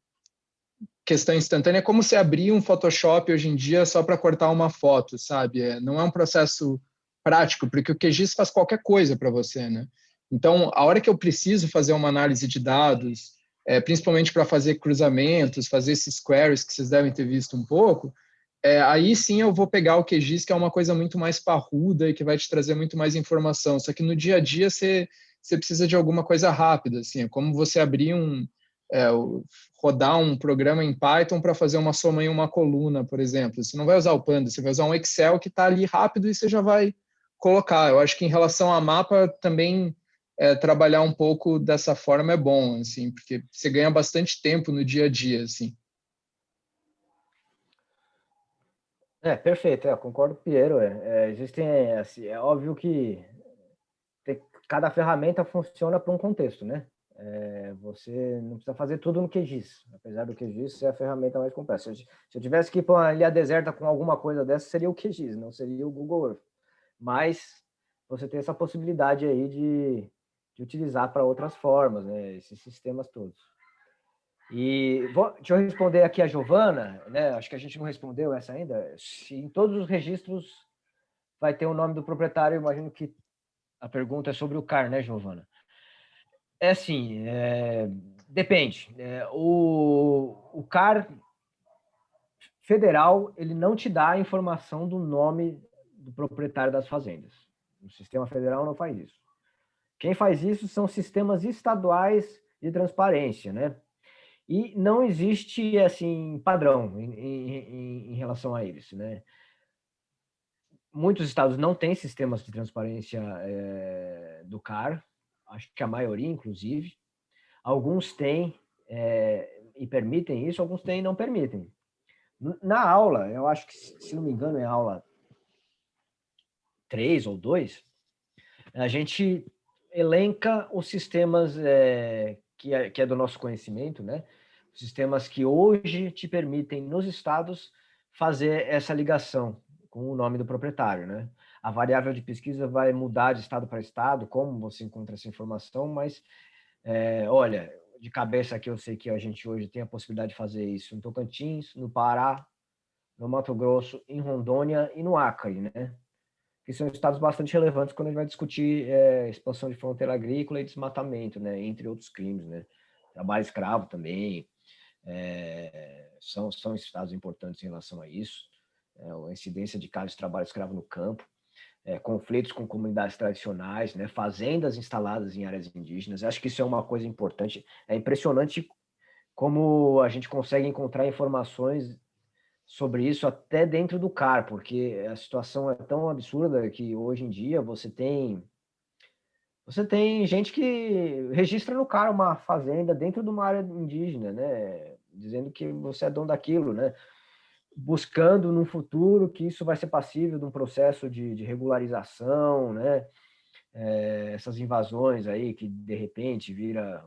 questão instantânea, é como se abrir um Photoshop hoje em dia só para cortar uma foto, sabe? É, não é um processo prático, porque o QGIS faz qualquer coisa para você, né? Então, a hora que eu preciso fazer uma análise de dados, é, principalmente para fazer cruzamentos, fazer esses queries que vocês devem ter visto um pouco, é, aí sim eu vou pegar o QGIS, que é uma coisa muito mais parruda e que vai te trazer muito mais informação. Só que no dia a dia você, você precisa de alguma coisa rápida, assim, é como você abrir um, é, rodar um programa em Python para fazer uma soma em uma coluna, por exemplo. Você não vai usar o Panda, você vai usar um Excel que está ali rápido e você já vai colocar. Eu acho que em relação a mapa também é, trabalhar um pouco dessa forma é bom, assim, porque você ganha bastante tempo no dia a dia, assim. É, perfeito, é, concordo com o Piero. É, é, existem, assim, é óbvio que tem, cada ferramenta funciona para um contexto, né? É, você não precisa fazer tudo no QGIS, apesar do QGIS ser a ferramenta mais complexa. Se eu, tivesse que ir para uma ilha deserta com alguma coisa dessa, seria o QGIS, não seria o Google Earth. Mas você tem essa possibilidade aí de, de utilizar para outras formas, né? Esses sistemas todos. E vou, deixa eu responder aqui a Giovana, né? Acho que a gente não respondeu essa ainda. Se em todos os registros vai ter o nome do proprietário, imagino que a pergunta é sobre o CAR, né, Giovana? É assim, é, depende. É, o, o CAR federal, ele não te dá a informação do nome do proprietário das fazendas. O sistema federal não faz isso. Quem faz isso são sistemas estaduais de transparência, né? E não existe, assim, padrão em, em, em relação a eles, né? Muitos estados não têm sistemas de transparência é, do CAR, acho que a maioria, inclusive. Alguns têm é, e permitem isso, alguns têm e não permitem. Na aula, eu acho que, se não me engano, é aula 3 ou 2, a gente elenca os sistemas é, que é, que é do nosso conhecimento, né? Sistemas que hoje te permitem, nos estados, fazer essa ligação com o nome do proprietário, né? A variável de pesquisa vai mudar de estado para estado, como você encontra essa informação, mas, é, olha, de cabeça aqui eu sei que a gente hoje tem a possibilidade de fazer isso em Tocantins, no Pará, no Mato Grosso, em Rondônia e no Acre, né? Que são estados bastante relevantes quando a gente vai discutir é, expansão de fronteira agrícola e desmatamento, né, entre outros crimes, né, trabalho escravo também, é, são, são estados importantes em relação a isso, é, a incidência de casos de trabalho escravo no campo, é, conflitos com comunidades tradicionais, né, fazendas instaladas em áreas indígenas, acho que isso é uma coisa importante, é impressionante como a gente consegue encontrar informações sobre isso até dentro do CAR, porque a situação é tão absurda que hoje em dia você tem você tem gente que registra no CAR uma fazenda dentro de uma área indígena, né? Dizendo que você é dono daquilo, né? buscando no futuro que isso vai ser passível de um processo de, de regularização, né? É, essas invasões aí que de repente vira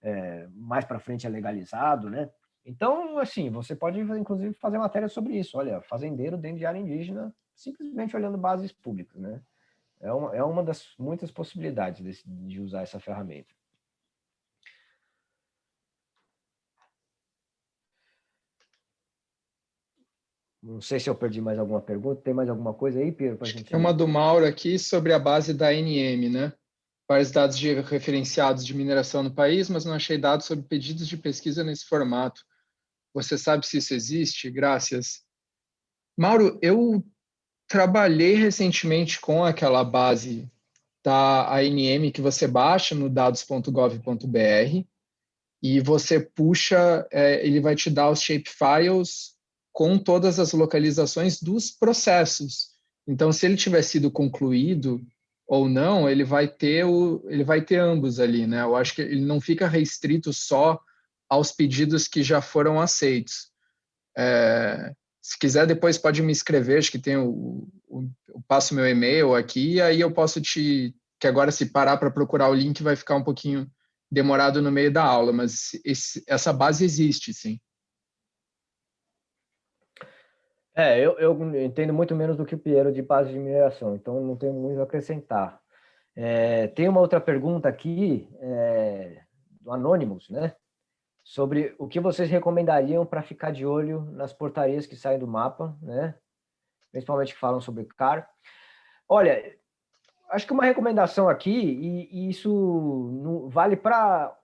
é, mais para frente é legalizado, né? Então, assim, você pode inclusive fazer matéria sobre isso. Olha, fazendeiro dentro de área indígena, simplesmente olhando bases públicas, né? É uma, é uma das muitas possibilidades de, de usar essa ferramenta. Não sei se eu perdi mais alguma pergunta. Tem mais alguma coisa aí, Pedro? Pra gente Tem uma do Mauro aqui sobre a base da NM, né? Vários dados de referenciados de mineração no país, mas não achei dados sobre pedidos de pesquisa nesse formato. Você sabe se isso existe? Graças. Mauro, eu trabalhei recentemente com aquela base da ANM que você baixa no dados.gov.br e você puxa, é, ele vai te dar os shapefiles com todas as localizações dos processos. Então, se ele tiver sido concluído ou não, ele vai ter o, ele vai ter ambos ali, né? Eu acho que ele não fica restrito só aos pedidos que já foram aceitos. É, se quiser, depois pode me escrever, acho que tem o, o, o passo meu e-mail aqui, e aí eu posso te, que agora se parar para procurar o link vai ficar um pouquinho demorado no meio da aula, mas esse, essa base existe, sim. É, eu, eu entendo muito menos do que o Piero de base de mineração, então não tenho muito a acrescentar. É, tem uma outra pergunta aqui, é, do Anonymous, né? Sobre o que vocês recomendariam para ficar de olho nas portarias que saem do mapa, né? Principalmente que falam sobre CAR. Olha, acho que uma recomendação aqui, e, e isso vale para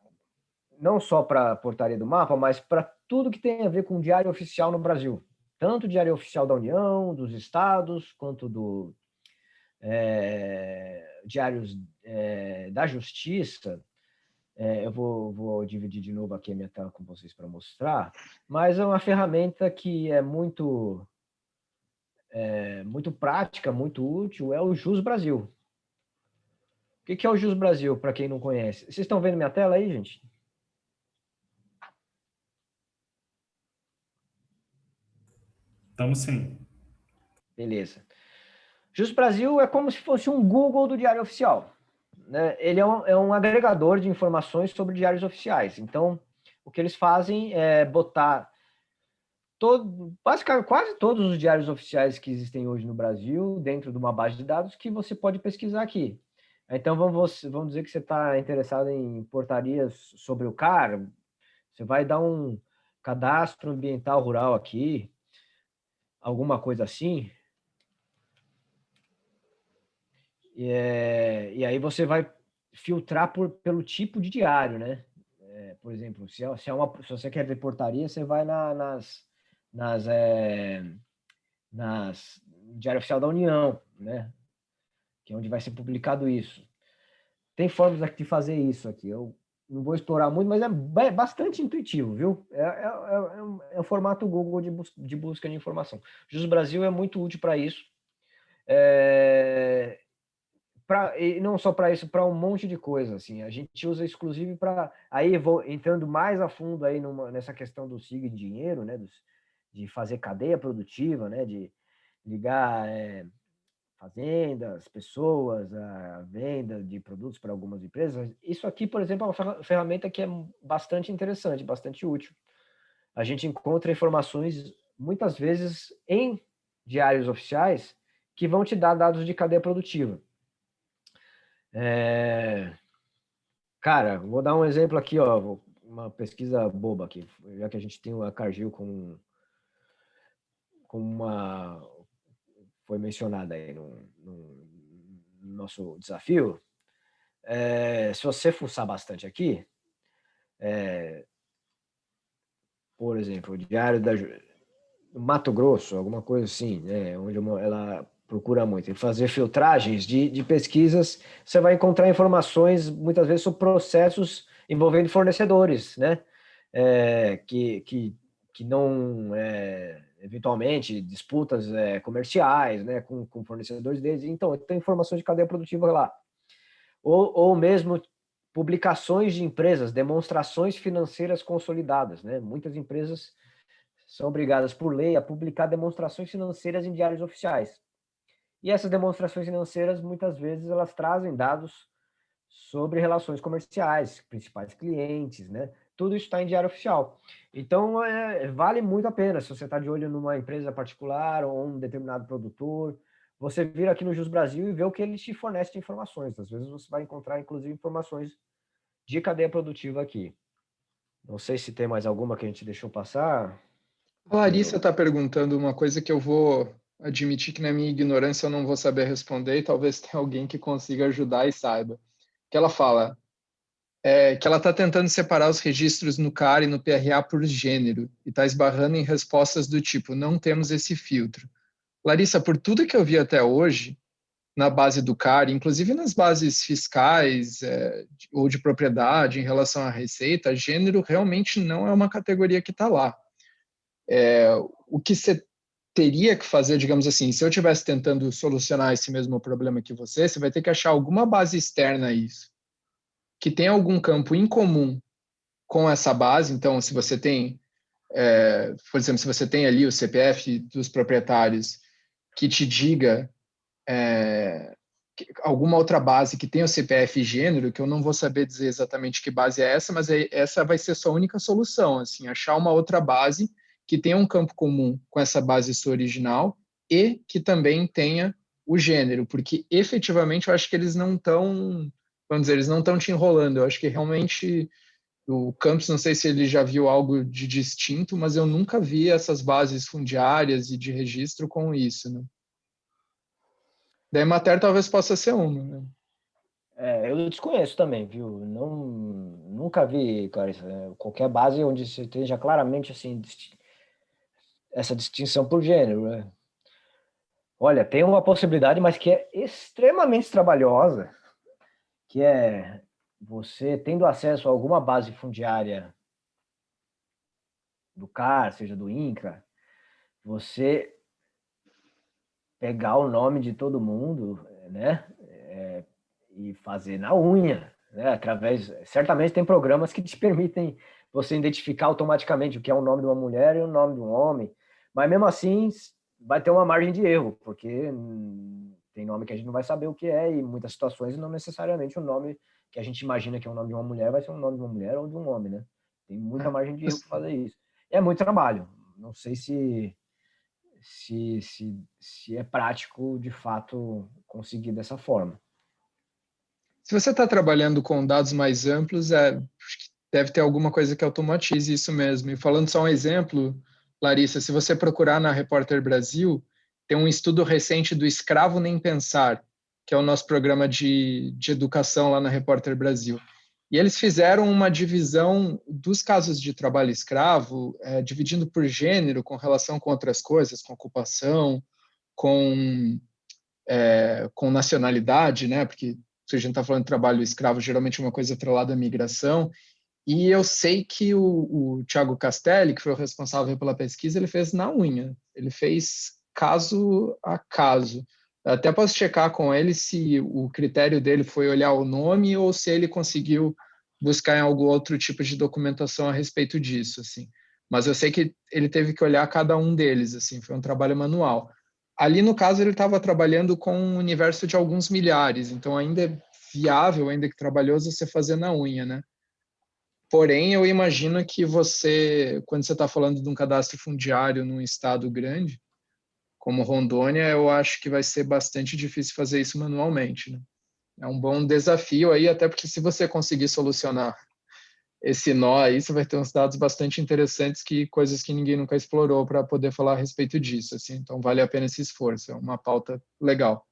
não só para a portaria do mapa, mas para tudo que tem a ver com o diário oficial no Brasil tanto Diário Oficial da União, dos Estados, quanto do é, Diários é, da Justiça. É, eu vou, vou, dividir de novo aqui a minha tela com vocês para mostrar, mas é uma ferramenta que é muito, é, muito prática, muito útil, é o Jus Brasil. O que é o Jus Brasil, para quem não conhece? Vocês estão vendo minha tela aí, gente? Estamos sim. Beleza. Justo Brasil é como se fosse um Google do Diário Oficial. Né? Ele é um, é um agregador de informações sobre diários oficiais. Então, o que eles fazem é botar todo, basicamente, quase todos os diários oficiais que existem hoje no Brasil dentro de uma base de dados que você pode pesquisar aqui. Então, vamos, vamos dizer que você está interessado em portarias sobre o CAR, você vai dar um cadastro ambiental rural aqui, alguma coisa assim. E, é, e aí você vai filtrar por, pelo tipo de diário, né? É, por exemplo, se, é, se, é uma, se você quer ver portaria, você vai na, nas, nas, é, nas Diário Oficial da União, né? Que é onde vai ser publicado isso. Tem formas de fazer isso aqui. Eu não vou explorar muito, mas é bastante intuitivo, viu? É, é, é, um, é um formato Google de, bus de, busca de informação. Jus Brasil é muito útil para isso. É, pra, e não só para isso, para um monte de coisa. Assim, a gente usa exclusivo para... Aí, vou entrando mais a fundo aí numa, nessa questão do SIG em dinheiro, né? Dos, de fazer cadeia produtiva, né? De ligar é, fazendas, pessoas, a venda de produtos para algumas empresas. Isso aqui, por exemplo, é uma ferramenta que é bastante interessante, bastante útil. A gente encontra informações, muitas vezes, em diários oficiais, que vão te dar dados de cadeia produtiva. É... Cara, vou dar um exemplo aqui, ó, uma pesquisa boba aqui, já que a gente tem a Cargill com, com uma, foi mencionada aí no, no, nosso desafio, é, se você fuçar bastante aqui, é, por exemplo, o Diário da Mato Grosso, alguma coisa assim, né, onde ela procura muito, e fazer filtragens de, de pesquisas, você vai encontrar informações, muitas vezes, sobre processos envolvendo fornecedores, né, é, que, que, que não... É, eventualmente, disputas é, comerciais né, com, com, fornecedores deles. Então, tem informações de cadeia produtiva lá. Ou, ou mesmo publicações de empresas, demonstrações financeiras consolidadas. Né? Muitas empresas são obrigadas por lei a publicar demonstrações financeiras em diários oficiais. E essas demonstrações financeiras, muitas vezes, elas trazem dados sobre relações comerciais, principais clientes, né? Tudo isso está em diário oficial. Então, é, vale muito a pena, se você está de olho numa empresa particular ou um determinado produtor, você vir aqui no Jus Brasil e ver o que eles te fornecem de informações. Às vezes você vai encontrar, inclusive, informações de cadeia produtiva aqui. Não sei se tem mais alguma que a gente deixou passar. A Larissa está perguntando uma coisa que eu vou admitir que na minha ignorância eu não vou saber responder e talvez tenha alguém que consiga ajudar e saiba. Que ela fala é, que ela está tentando separar os registros no CAR e no PRA por gênero e está esbarrando em respostas do tipo, não temos esse filtro. Larissa, por tudo que eu vi até hoje, na base do CAR, inclusive nas bases fiscais é, ou de propriedade em relação à receita, gênero realmente não é uma categoria que está lá. É, o que teria que fazer, digamos assim, se eu estivesse tentando solucionar esse mesmo problema que você, você vai ter que achar alguma base externa a isso, que tem algum campo em comum com essa base. Então, se você tem, é, por exemplo, se você tem ali o CPF dos proprietários que te diga é, alguma outra base que tenha o CPF gênero, que eu não vou saber dizer exatamente que base é essa, mas é, essa vai ser sua única solução, assim, achar uma outra base que tenha um campo comum com essa base sua original e que também tenha o gênero, porque efetivamente eu acho que eles não estão, vamos dizer, eles não estão te enrolando, eu acho que realmente o Campos, não sei se ele já viu algo de distinto, mas eu nunca vi essas bases fundiárias e de registro com isso. Né? Da Emater talvez possa ser uma. Né? É, eu desconheço também, viu? Não, nunca vi, Clarissa, é, qualquer base onde você esteja claramente assim, essa distinção por gênero. Né? Olha, tem uma possibilidade, mas que é extremamente trabalhosa, que é você tendo acesso a alguma base fundiária do CAR, seja do INCRA, você pegar o nome de todo mundo, né, é, e fazer na unha, né, através, certamente tem programas que te permitem você identificar automaticamente o que é o nome de uma mulher e o nome de um homem, mas mesmo assim vai ter uma margem de erro, porque tem nome que a gente não vai saber o que é e muitas situações não necessariamente o nome que a gente imagina que é o nome de uma mulher vai ser o nome de uma mulher ou de um homem, né? Tem muita é, margem de erro para fazer isso. É muito trabalho. Não sei se, se, se, se é prático, de fato, conseguir dessa forma. Se você está trabalhando com dados mais amplos, é, deve ter alguma coisa que automatize isso mesmo. E falando só um exemplo, Larissa, se você procurar na Repórter Brasil, tem um estudo recente do Escravo Nem Pensar, que é o nosso programa de, de educação lá na Repórter Brasil. E eles fizeram uma divisão dos casos de trabalho escravo, é, dividindo por gênero, com relação com outras coisas, com ocupação, com, é, com nacionalidade, né? Porque se a gente está falando de trabalho escravo, geralmente é uma coisa atrelada à migração. E eu sei que o, o Tiago Castelli, que foi o responsável pela pesquisa, ele fez na unha. Ele fez caso a caso. Até posso checar com ele se o critério dele foi olhar o nome ou se ele conseguiu buscar em algum outro tipo de documentação a respeito disso, assim. Mas eu sei que ele teve que olhar cada um deles, assim, foi um trabalho manual. Ali, no caso, ele estava trabalhando com um universo de alguns milhares, então ainda é viável, ainda que trabalhoso, você fazer na unha, né? Porém, eu imagino que você, quando você está falando de um cadastro fundiário num estado grande, como Rondônia, eu acho que vai ser bastante difícil fazer isso manualmente. Né? É um bom desafio aí, até porque se você conseguir solucionar esse nó aí, você vai ter uns dados bastante interessantes que coisas que ninguém nunca explorou para poder falar a respeito disso. Assim. Então, vale a pena esse esforço. É uma pauta legal.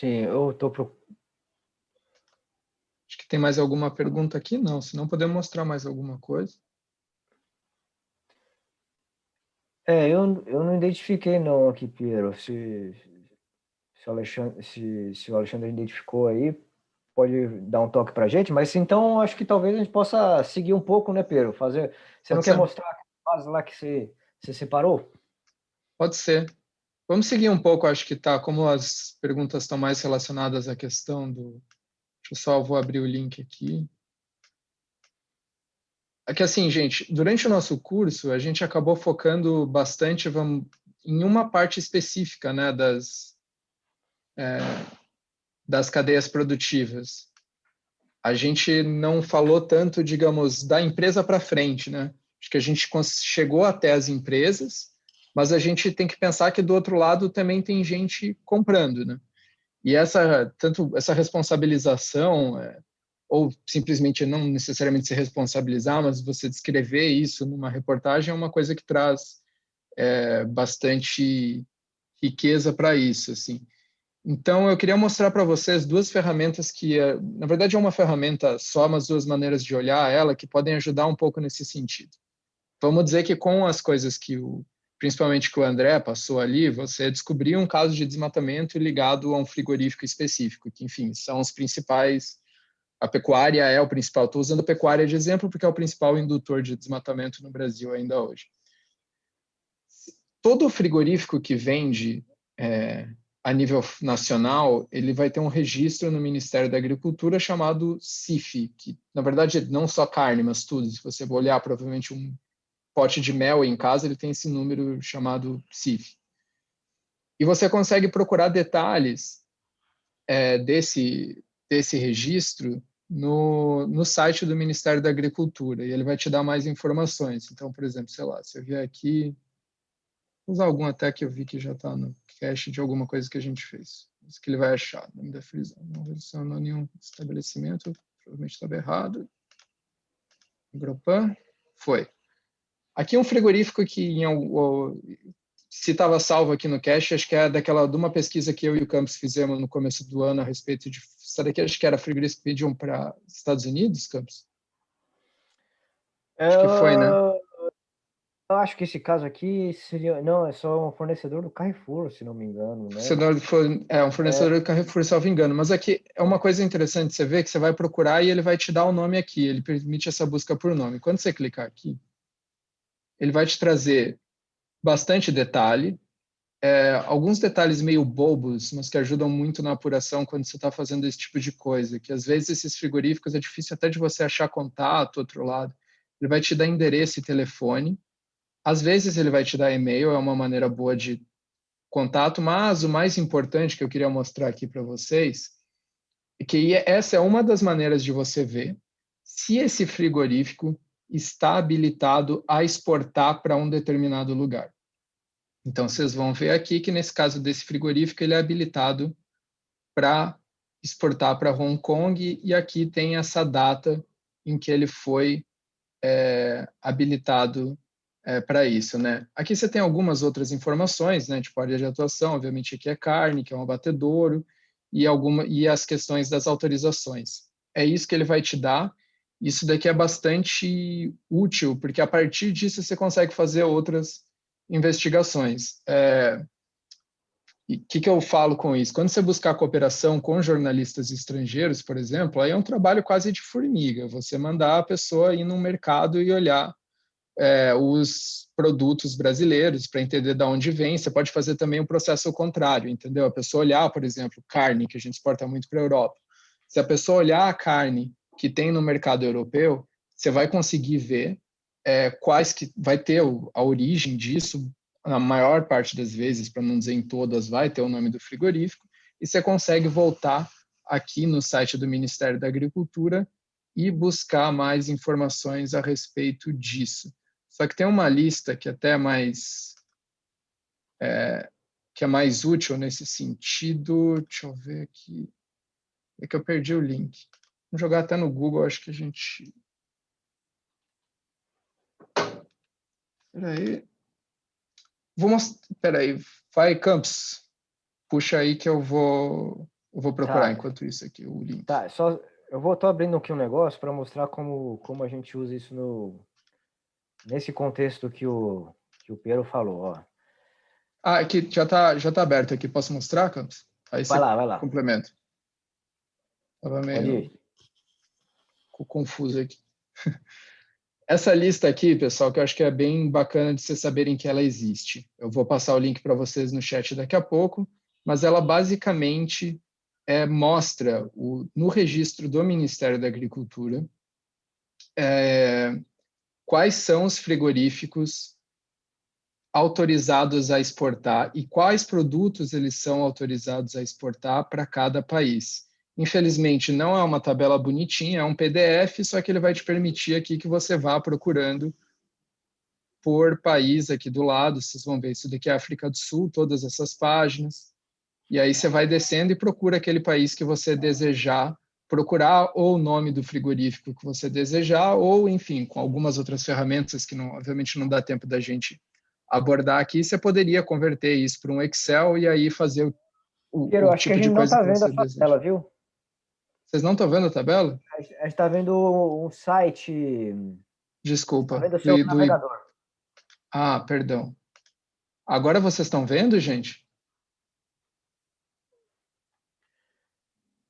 Sim, eu estou tem mais alguma pergunta aqui? Não, senão podemos mostrar mais alguma coisa. É, eu, eu não identifiquei não aqui, Piero. Se, se, o Alexandre, se, se o Alexandre identificou aí, pode dar um toque para a gente, mas então acho que talvez a gente possa seguir um pouco, né, Piero? Fazer, você pode não ser. quer mostrar a base lá que você, você separou? Pode ser. Vamos seguir um pouco, acho que tá, como as perguntas estão mais relacionadas à questão do, Deixa Pessoal, vou abrir o link aqui. É que assim, gente, durante o nosso curso, a gente acabou focando bastante vamos, em uma parte específica né, das, é, das cadeias produtivas. A gente não falou tanto, digamos, da empresa para frente, né? Acho que a gente chegou até as empresas, mas a gente tem que pensar que do outro lado também tem gente comprando, né? E essa tanto essa responsabilização é, ou simplesmente não necessariamente se responsabilizar, mas você descrever isso numa reportagem é uma coisa que traz é, bastante riqueza para isso, assim. Então, eu queria mostrar para vocês duas ferramentas que, é, na verdade, é uma ferramenta só, mas duas maneiras de olhar ela que podem ajudar um pouco nesse sentido. Vamos dizer que com as coisas que o, principalmente que o André passou ali, você descobriu um caso de desmatamento ligado a um frigorífico específico, que, enfim, são os principais a pecuária é o principal. Estou usando a pecuária de exemplo porque é o principal indutor de desmatamento no Brasil ainda hoje. Todo frigorífico que vende é, a nível nacional, ele vai ter um registro no Ministério da Agricultura chamado CIF, que na verdade não só carne, mas tudo. Se você olhar provavelmente um pote de mel em casa, ele tem esse número chamado CIF. E você consegue procurar detalhes é, desse, desse registro no, no site do Ministério da Agricultura e ele vai te dar mais informações. Então, por exemplo, sei lá, se eu vier aqui, vou usar algum até que eu vi que já está no cache de alguma coisa que a gente fez. Isso que ele vai achar, nome da frisão. Não relacionou nenhum estabelecimento, provavelmente estava errado. Gropan, foi. Aqui é um frigorífico que em, se estava salvo aqui no cache, acho que é daquela de uma pesquisa que eu e o Campos fizemos no começo do ano a respeito de essa daqui acho que era frigorífico que pediam para Estados Unidos, Campos. Acho que foi, né? Eu acho que esse caso aqui seria. Não, é só um fornecedor do Carrefour, se não me engano. Né? É um fornecedor é. do Carrefour, se não me engano. Mas aqui é uma coisa interessante você ver que você vai procurar e ele vai te dar o nome aqui. Ele permite essa busca por nome. Quando você clicar aqui, ele vai te trazer bastante detalhe, é, alguns detalhes meio bobos, mas que ajudam muito na apuração quando você está fazendo esse tipo de coisa, que às vezes esses frigoríficos é difícil até de você achar contato, outro lado. Ele vai te dar endereço e telefone, às vezes ele vai te dar e-mail, é uma maneira boa de contato, mas o mais importante que eu queria mostrar aqui para vocês é que essa é uma das maneiras de você ver se esse frigorífico está habilitado a exportar para um determinado lugar. Então, vocês vão ver aqui que, nesse caso desse frigorífico, ele é habilitado para exportar para Hong Kong, e aqui tem essa data em que ele foi é, habilitado é, para isso. Né? Aqui você tem algumas outras informações, né, tipo área de atuação, obviamente aqui é carne, que é um abatedouro, e, alguma, e as questões das autorizações. É isso que ele vai te dar, isso daqui é bastante útil, porque a partir disso você consegue fazer outras investigações. É, o que, que eu falo com isso? Quando você buscar cooperação com jornalistas estrangeiros, por exemplo, aí é um trabalho quase de formiga. Você mandar a pessoa ir no mercado e olhar é, os produtos brasileiros para entender de onde vem. Você pode fazer também um processo contrário, entendeu? A pessoa olhar, por exemplo, carne, que a gente exporta muito para a Europa. Se a pessoa olhar a carne que tem no mercado europeu, você vai conseguir ver é, quais que vai ter a origem disso, na maior parte das vezes, para não dizer em todas, vai ter o nome do frigorífico, e você consegue voltar aqui no site do Ministério da Agricultura e buscar mais informações a respeito disso. Só que tem uma lista que até é mais é, que é mais útil nesse sentido. Deixa eu ver aqui. É que eu perdi o link. Vamos jogar até no Google, acho que a gente. Espera aí. Vou mostrar. Espera aí. Vai, Campos. Puxa aí que eu vou, eu vou procurar tá. enquanto isso aqui o link. Tá, só eu vou estar abrindo aqui um negócio para mostrar como, como a gente usa isso no nesse contexto que o que o Pedro falou, ó. Ah, aqui já tá já tá aberto aqui. Posso mostrar, Campos? Aí vai lá, vai lá. Complemento. Tava meio confuso aqui. Essa lista aqui, pessoal, que eu acho que é bem bacana de vocês saberem que ela existe. Eu vou passar o link para vocês no chat daqui a pouco, mas ela basicamente é, mostra o, no registro do Ministério da Agricultura é, quais são os frigoríficos autorizados a exportar e quais produtos eles são autorizados a exportar para cada país. Infelizmente, não é uma tabela bonitinha, é um PDF, só que ele vai te permitir aqui que você vá procurando por país aqui do lado. Vocês vão ver isso daqui é África do Sul, todas essas páginas. E aí você vai descendo e procura aquele país que você desejar procurar ou o nome do frigorífico que você desejar, ou, enfim, com algumas outras ferramentas que, não, obviamente, não dá tempo da gente abordar aqui, você poderia converter isso para um Excel e aí fazer o, o, Piero, o tipo coisa que, tá que você deseja. Tabela, viu? Vocês não estão vendo a tabela? A gente está vendo um site... Desculpa. Tá vendo o seu do, navegador. Ah, perdão. Agora vocês estão vendo, gente?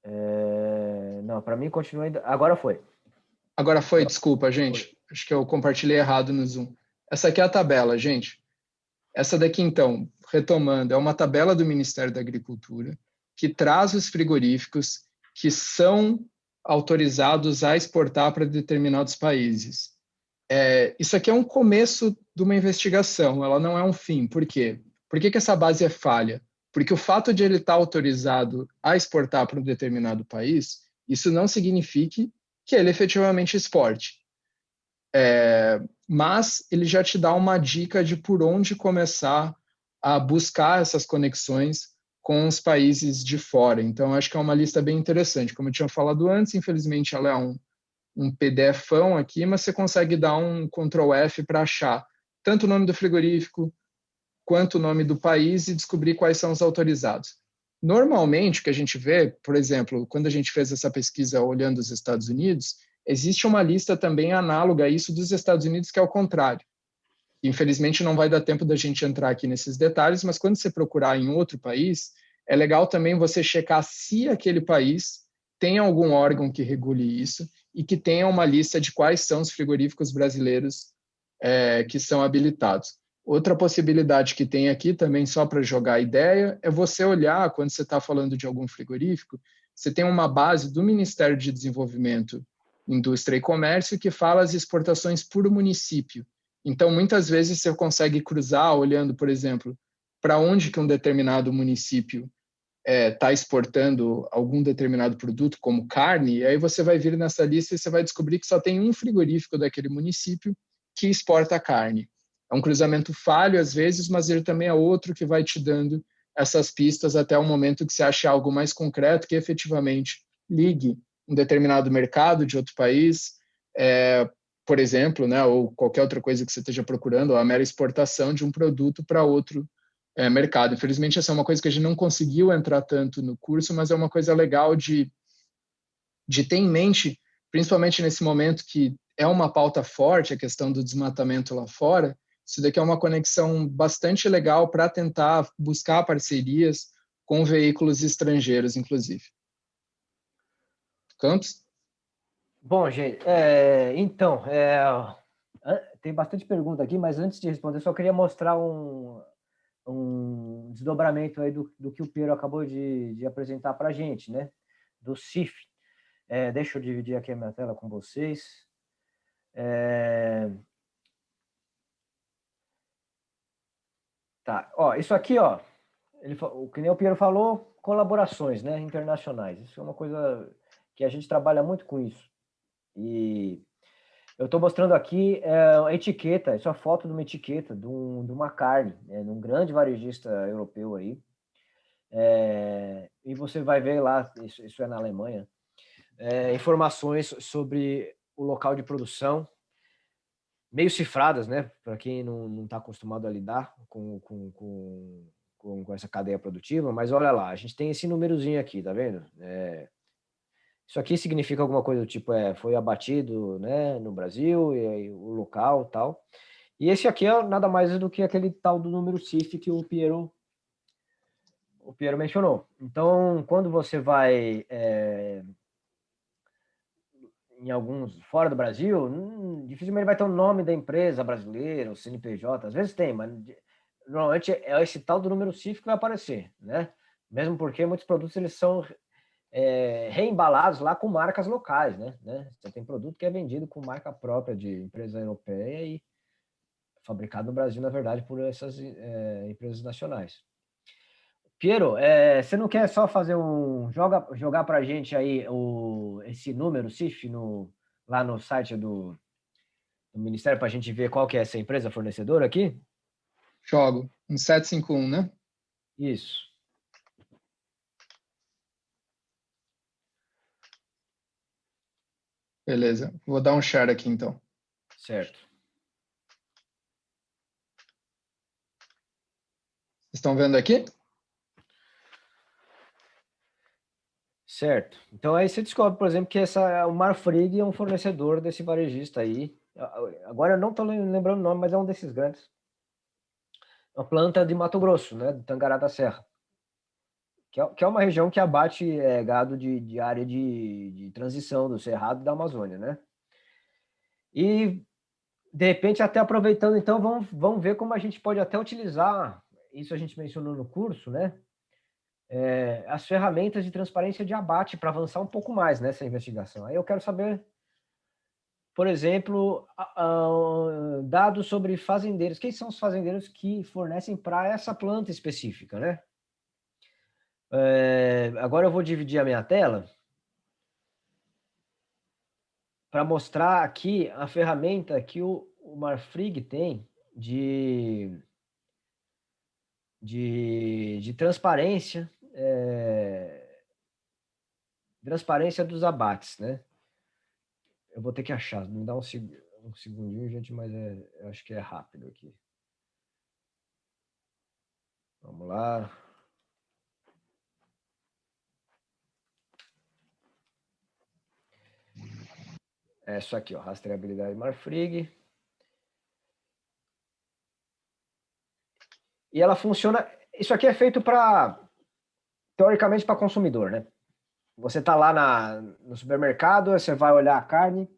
É... Não, para mim continua ainda... Agora foi. Agora foi, desculpa, gente. Foi. Acho que eu compartilhei errado no Zoom. Essa aqui é a tabela, gente. Essa daqui, então, retomando, é uma tabela do Ministério da Agricultura que traz os frigoríficos que são autorizados a exportar para determinados países. É, isso aqui é um começo de uma investigação, ela não é um fim. Por quê? Por que, que essa base é falha? Porque o fato de ele estar autorizado a exportar para um determinado país, isso não significa que ele efetivamente exporte. É, mas ele já te dá uma dica de por onde começar a buscar essas conexões com os países de fora. Então, acho que é uma lista bem interessante. Como eu tinha falado antes, infelizmente ela é um, um PDFão aqui, mas você consegue dar um Ctrl F para achar tanto o nome do frigorífico quanto o nome do país e descobrir quais são os autorizados. Normalmente, o que a gente vê, por exemplo, quando a gente fez essa pesquisa olhando os Estados Unidos, existe uma lista também análoga a isso dos Estados Unidos, que é o contrário. Infelizmente, não vai dar tempo da gente entrar aqui nesses detalhes, mas quando você procurar em outro país, é legal também você checar se aquele país tem algum órgão que regule isso e que tenha uma lista de quais são os frigoríficos brasileiros é, que são habilitados. Outra possibilidade que tem aqui também, só para jogar a ideia, é você olhar, quando você está falando de algum frigorífico, você tem uma base do Ministério de Desenvolvimento, Indústria e Comércio que fala as exportações por município. Então, muitas vezes você consegue cruzar olhando, por exemplo, para onde que um determinado município está é, tá exportando algum determinado produto, como carne, e aí você vai vir nessa lista e você vai descobrir que só tem um frigorífico daquele município que exporta carne. É um cruzamento falho às vezes, mas ele também é outro que vai te dando essas pistas até o momento que você ache algo mais concreto que efetivamente ligue um determinado mercado de outro país é, por exemplo, né, ou qualquer outra coisa que você esteja procurando, a mera exportação de um produto para outro é, mercado. Infelizmente, essa é uma coisa que a gente não conseguiu entrar tanto no curso, mas é uma coisa legal de, de ter em mente, principalmente nesse momento que é uma pauta forte, a questão do desmatamento lá fora. Isso daqui é uma conexão bastante legal para tentar buscar parcerias com veículos estrangeiros, inclusive. Campos? Bom, gente, é, então, é, tem bastante pergunta aqui, mas antes de responder, só queria mostrar um, um desdobramento aí do, do que o Piero acabou de, de apresentar para a gente, né? Do CIF. É, deixa eu dividir aqui a minha tela com vocês. É... Tá, ó, isso aqui, ó, ele, o que nem o Piero falou, colaborações, né, internacionais. Isso é uma coisa que a gente trabalha muito com isso. E eu estou mostrando aqui é, a etiqueta, isso é a foto de uma etiqueta de, um, de uma carne, né, de um grande varejista europeu aí. É, e você vai ver lá, isso, isso é na Alemanha, é, informações sobre o local de produção, meio cifradas, né? Para quem não está acostumado a lidar com, com, com, com, essa cadeia produtiva, mas olha lá, a gente tem esse númerozinho aqui, tá vendo? É, isso aqui significa alguma coisa do tipo, é, foi abatido né, no Brasil, e, e o local tal. E esse aqui é nada mais do que aquele tal do número CIF que o Piero, o Piero mencionou. Então, quando você vai é, em alguns fora do Brasil, hum, dificilmente vai ter o nome da empresa brasileira, o CNPJ, às vezes tem, mas normalmente é esse tal do número CIF que vai aparecer, né? Mesmo porque muitos produtos eles são é, reembalados lá com marcas locais, né? né? Você tem produto que é vendido com marca própria de empresa europeia e fabricado no Brasil, na verdade, por essas é, empresas nacionais. Piero, é, você não quer só fazer um... Joga, jogar para a gente aí o, esse número, CIF, no, lá no site do, do Ministério, para a gente ver qual que é essa empresa fornecedora aqui? Jogo. Um 751, né? Isso. Beleza. Vou dar um share aqui, então. Certo. Vocês estão vendo aqui? Certo. Então aí você descobre, por exemplo, que essa, o Marfrig é um fornecedor desse varejista aí. Agora eu não estou lembrando o nome, mas é um desses grandes. É uma planta de Mato Grosso, né? De Tangará da Serra. Que é, que é uma região que abate é, gado de, de área de, de transição do Cerrado da Amazônia, né? E, de repente, até aproveitando, então, vamos, vamos ver como a gente pode até utilizar, isso a gente mencionou no curso, né? é, as ferramentas de transparência de abate para avançar um pouco mais nessa investigação. Aí eu quero saber, por exemplo, dados sobre fazendeiros. Quem são os fazendeiros que fornecem para essa planta específica, né? É, agora eu vou dividir a minha tela para mostrar aqui a ferramenta que o, o Marfrig tem de, de, de transparência é, transparência dos abates, né? Eu vou ter que achar, me dá um, um segundinho, gente, mas é, acho que é rápido aqui. Vamos lá. É isso aqui, ó, rastreabilidade Marfrig. E ela funciona... Isso aqui é feito para teoricamente para consumidor, né? Você está lá na, no supermercado, você vai olhar a carne,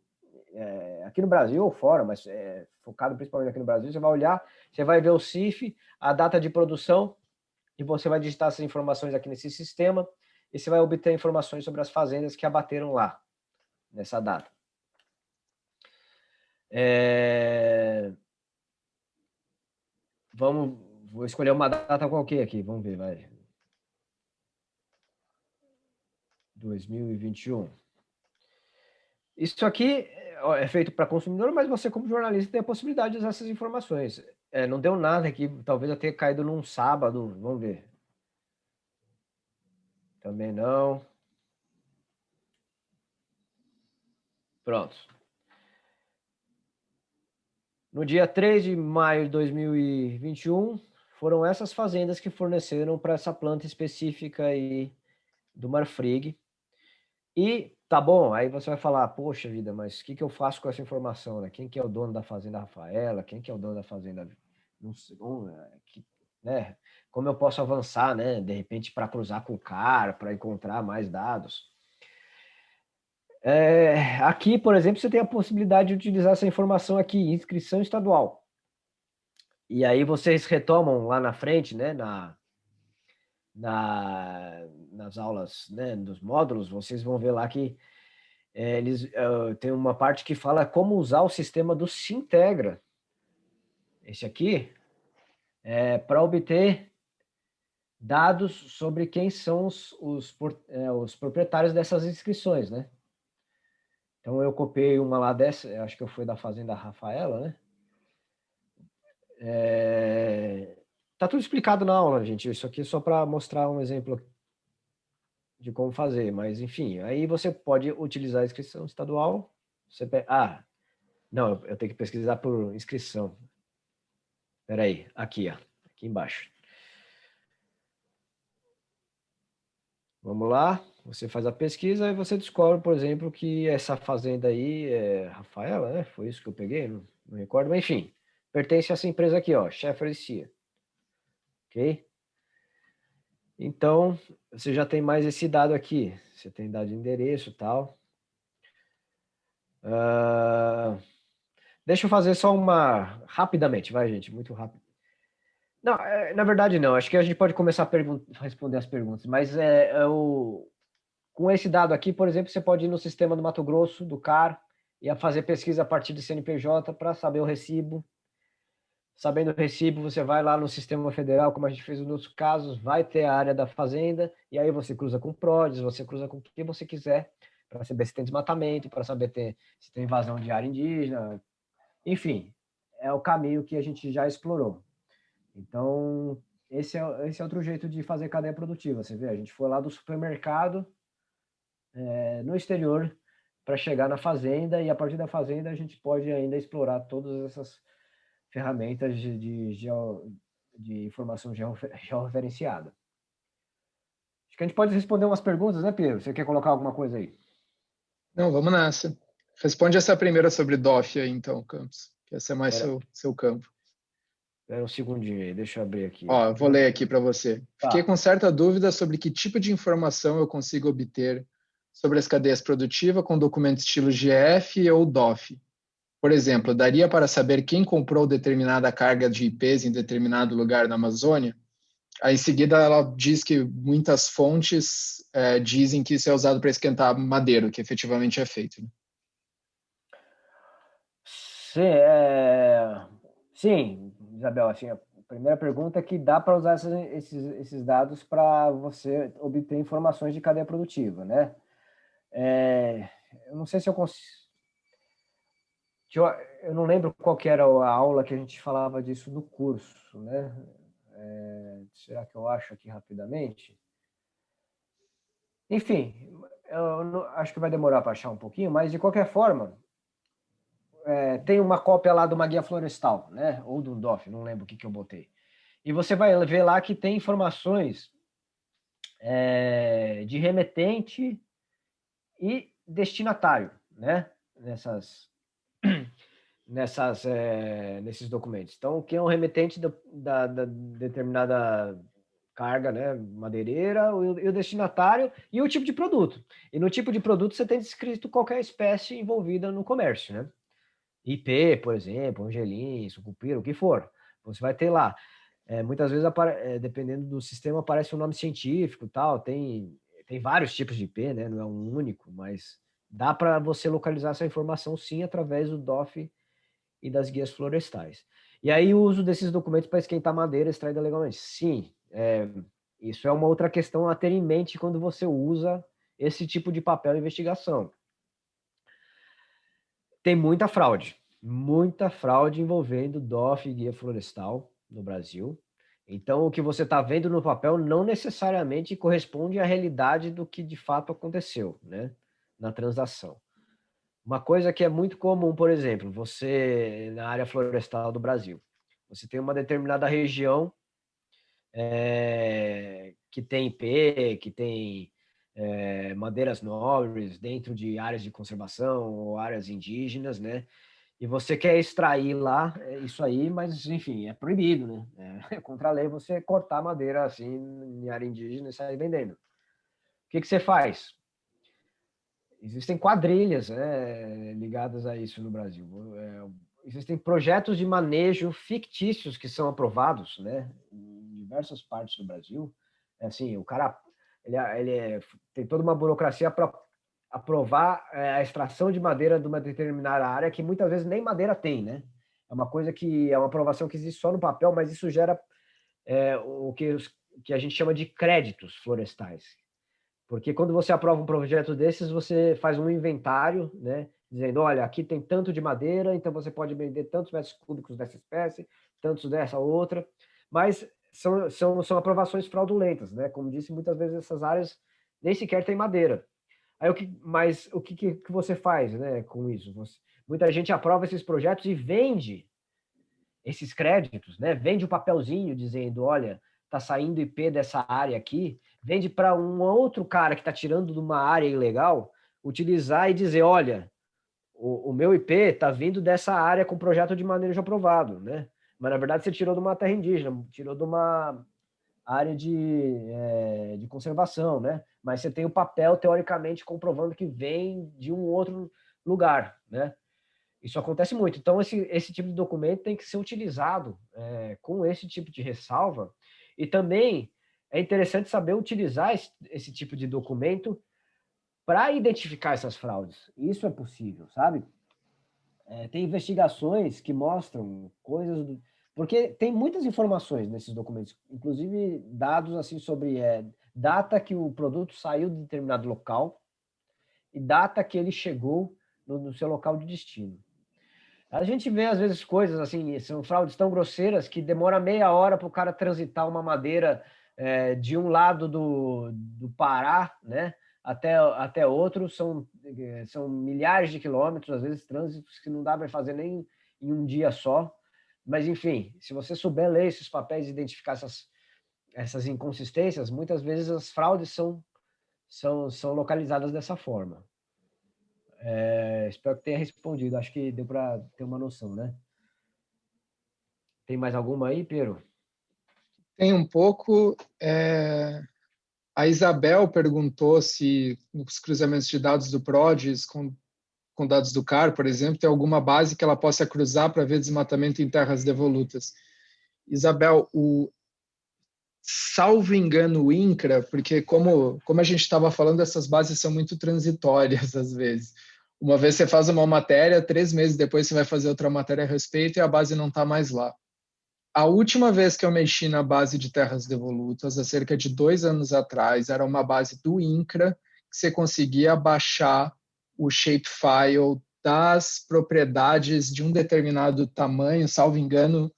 é, aqui no Brasil ou fora, mas é, focado principalmente aqui no Brasil, você vai olhar, você vai ver o CIF, a data de produção, e você vai digitar essas informações aqui nesse sistema, e você vai obter informações sobre as fazendas que abateram lá, nessa data. É... Vamos, vou escolher uma data qualquer aqui, vamos ver, vai. 2021. Isso aqui é feito para consumidor, mas você, como jornalista, tem a possibilidade de usar essas informações. É, não deu nada aqui, talvez eu tenha caído num sábado, vamos ver. Também não. Pronto. No dia 3 de maio de 2021, foram essas fazendas que forneceram para essa planta específica aí do Marfrig, e tá bom, aí você vai falar, poxa vida, mas o que, que eu faço com essa informação? Né? Quem que é o dono da fazenda Rafaela? Quem que é o dono da fazenda... Não sei, é, que, né? Como eu posso avançar, né? De repente, para cruzar com o cara, para encontrar mais dados. É, aqui, por exemplo, você tem a possibilidade de utilizar essa informação aqui, inscrição estadual. E aí vocês retomam lá na frente, né, na, na, nas aulas né, dos módulos, vocês vão ver lá que é, eles uh, tem uma parte que fala como usar o sistema do Sintegra. Esse aqui é para obter dados sobre quem são os, os, é, os, proprietários dessas inscrições, né? Então eu copiei uma lá dessa, acho que fui da Fazenda Rafaela, né? É, Tá tudo explicado na aula, gente. Isso aqui é só para mostrar um exemplo de como fazer. Mas, enfim, aí você pode utilizar a inscrição estadual. Você. Ah, não, eu tenho que pesquisar por inscrição. Espera aí, aqui, ó, aqui embaixo. Vamos lá, você faz a pesquisa e você descobre, por exemplo, que essa fazenda aí é Rafaela, né? Foi isso que eu peguei, não, não recordo, mas enfim, pertence a essa empresa aqui, ó, Sheffer Cia ok? Então, você já tem mais esse dado aqui. Você tem dado de endereço e tal. Uh, deixa eu fazer só uma... Rapidamente, vai, gente, muito rápido. Não, é, na verdade não. Acho que a gente pode começar a responder as perguntas. Mas é, é o, com esse dado aqui, por exemplo, você pode ir no sistema do Mato Grosso, do CAR, e fazer pesquisa a partir do CNPJ para saber o recibo. Sabendo o recibo, você vai lá no sistema federal, como a gente fez nos outros casos, vai ter a área da fazenda, e aí você cruza com PRODES, você cruza com o que você quiser, para saber se tem desmatamento, para saber ter, se tem invasão de área indígena, enfim, é o caminho que a gente já explorou. Então, esse é, esse é outro jeito de fazer cadeia produtiva. Você vê, a gente foi lá do supermercado é, no exterior para chegar na fazenda e a partir da fazenda a gente pode ainda explorar todas essas ferramentas de, de, geo, de informação georreferenciada. Acho que a gente pode responder umas perguntas, né, Pedro? Você quer colocar alguma coisa aí? Não, vamos nessa. Responde essa primeira sobre DOF aí, então, Campos, que essa é mais seu, seu campo. Espera um segundinho aí, deixa eu abrir aqui. Ó, vou ler aqui para você. Tá. Fiquei com certa dúvida sobre que tipo de informação eu consigo obter sobre as cadeias produtivas com documentos estilo GF ou DOF. Por exemplo, daria para saber quem comprou determinada carga de IPs em determinado lugar na Amazônia? Aí, em seguida, ela diz que muitas fontes é, dizem que isso é usado para esquentar madeira, que efetivamente é feito. Né? Sim, é... Sim, Isabel, assim, a primeira pergunta é que dá para usar esses, esses, dados para você obter informações de cadeia produtiva, né? É, eu não sei se eu consigo... Eu, não lembro qual era a aula que a gente falava disso no curso, né? É, será que eu acho aqui rapidamente? Enfim, eu não, acho que vai demorar para achar um pouquinho, mas de qualquer forma, é, tem uma cópia lá de uma guia florestal, né? Ou do DOF, não lembro o que, que eu botei. E você vai ver lá que tem informações é, de remetente e destinatário, né? Nessas, nessas, é, nesses documentos. Então, o que é um remetente do, da, da, determinada carga, né, madeireira, o, e o destinatário e o tipo de produto. E no tipo de produto você tem descrito qualquer espécie envolvida no comércio, né? IP, por exemplo, angelim, sucupira, o que for. Você vai ter lá. É, muitas vezes, é, dependendo do sistema, aparece um nome científico tal. Tem, tem vários tipos de IP, né? não é um único, mas dá para você localizar essa informação sim através do DOF e das guias florestais. E aí o uso desses documentos para esquentar madeira extraída legalmente. Sim, é, isso é uma outra questão a ter em mente quando você usa esse tipo de papel de investigação tem muita fraude, muita fraude envolvendo DOF e guia florestal no Brasil. Então, o que você está vendo no papel não necessariamente corresponde à realidade do que de fato aconteceu né, na transação. Uma coisa que é muito comum, por exemplo, você, na área florestal do Brasil, você tem uma determinada região é, que tem IP, que tem é, madeiras nobres dentro de áreas de conservação ou áreas indígenas, né? E você quer extrair lá é isso aí, mas enfim, é proibido, né? É contra a lei você cortar madeira assim em área indígena e sair vendendo. O que, que você faz? Existem quadrilhas né, ligadas a isso no Brasil. É, existem projetos de manejo fictícios que são aprovados, né, em diversas partes do Brasil. É assim, o cara ele, ele tem toda uma burocracia para aprovar é, a extração de madeira de uma determinada área que muitas vezes nem madeira tem, né? É uma coisa que é uma aprovação que existe só no papel, mas isso gera é, o que, que a gente chama de créditos florestais. Porque quando você aprova um projeto desses, você faz um inventário, né? Dizendo, olha, aqui tem tanto de madeira, então você pode vender tantos metros cúbicos dessa espécie, tantos dessa outra. Mas são, são, são aprovações fraudulentas, né? Como disse, muitas vezes essas áreas nem sequer têm madeira. Aí o que, mas o que, que, você faz, né, com isso? Você, muita gente aprova esses projetos e vende esses créditos, né? Vende o um papelzinho dizendo, olha, tá saindo IP dessa área aqui, vende para um outro cara que está tirando de uma área ilegal, utilizar e dizer, olha, o, o meu IP está vindo dessa área com projeto de manejo aprovado, né? Mas, na verdade, você tirou de uma terra indígena, tirou de uma área de, é, de conservação, né? Mas você tem o papel, teoricamente, comprovando que vem de um outro lugar, né? Isso acontece muito. Então, esse, esse tipo de documento tem que ser utilizado é, com esse tipo de ressalva. E também é interessante saber utilizar esse, esse tipo de documento para identificar essas fraudes. Isso é possível, sabe? É, tem investigações que mostram coisas do, porque tem muitas informações nesses documentos, inclusive dados assim sobre é, data que o produto saiu de determinado local e data que ele chegou no, no seu local de destino. A gente vê, às vezes, coisas assim, são fraudes tão grosseiras que demora meia hora para o cara transitar uma madeira é, de um lado do, do Pará, né, até, até outro, são, é, são milhares de quilômetros, às vezes trânsitos que não dá para fazer nem em um dia só. Mas, enfim, se você souber ler esses papéis e identificar essas, essas inconsistências, muitas vezes as fraudes são, são, são localizadas dessa forma. É, espero que tenha respondido. Acho que deu para ter uma noção, né? Tem mais alguma aí, Pedro? Tem um pouco. É... A Isabel perguntou se nos cruzamentos de dados do PRODES com com dados do CAR, por exemplo, tem alguma base que ela possa cruzar para ver desmatamento em terras devolutas. Isabel, o salvo engano o INCRA, porque como, como a gente estava falando, essas bases são muito transitórias às vezes. Uma vez você faz uma matéria, três meses depois você vai fazer outra matéria a respeito e a base não está mais lá. A última vez que eu mexi na base de terras devolutas, há cerca de dois anos atrás, era uma base do INCRA, que você conseguia baixar o shapefile das propriedades de um determinado tamanho, salvo engano,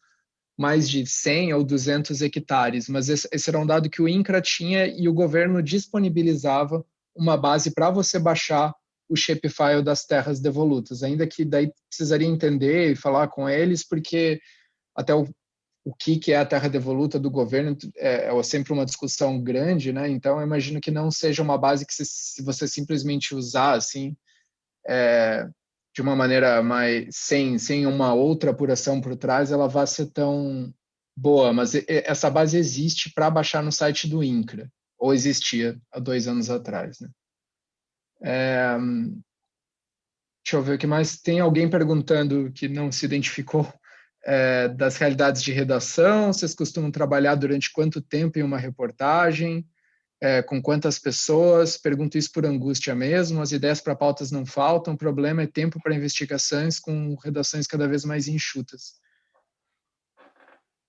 mais de 100 ou 200 hectares, mas esse, era um dado que o INCRA tinha e o governo disponibilizava uma base para você baixar o shapefile das terras devolutas, ainda que daí precisaria entender e falar com eles, porque até o, o que, é a terra devoluta do governo é, é sempre uma discussão grande, né? Então, eu imagino que não seja uma base que você simplesmente usar, assim, é, de uma maneira mais sem sem uma outra apuração por trás, ela vai ser tão boa. Mas essa base existe para baixar no site do INCRA, ou existia há dois anos atrás, né? É, deixa eu ver o que mais. Tem alguém perguntando que não se identificou é, das realidades de redação. Vocês costumam trabalhar durante quanto tempo em uma reportagem? É, com quantas pessoas, pergunto isso por angústia mesmo, as ideias para pautas não faltam, o problema é tempo para investigações com redações cada vez mais enxutas.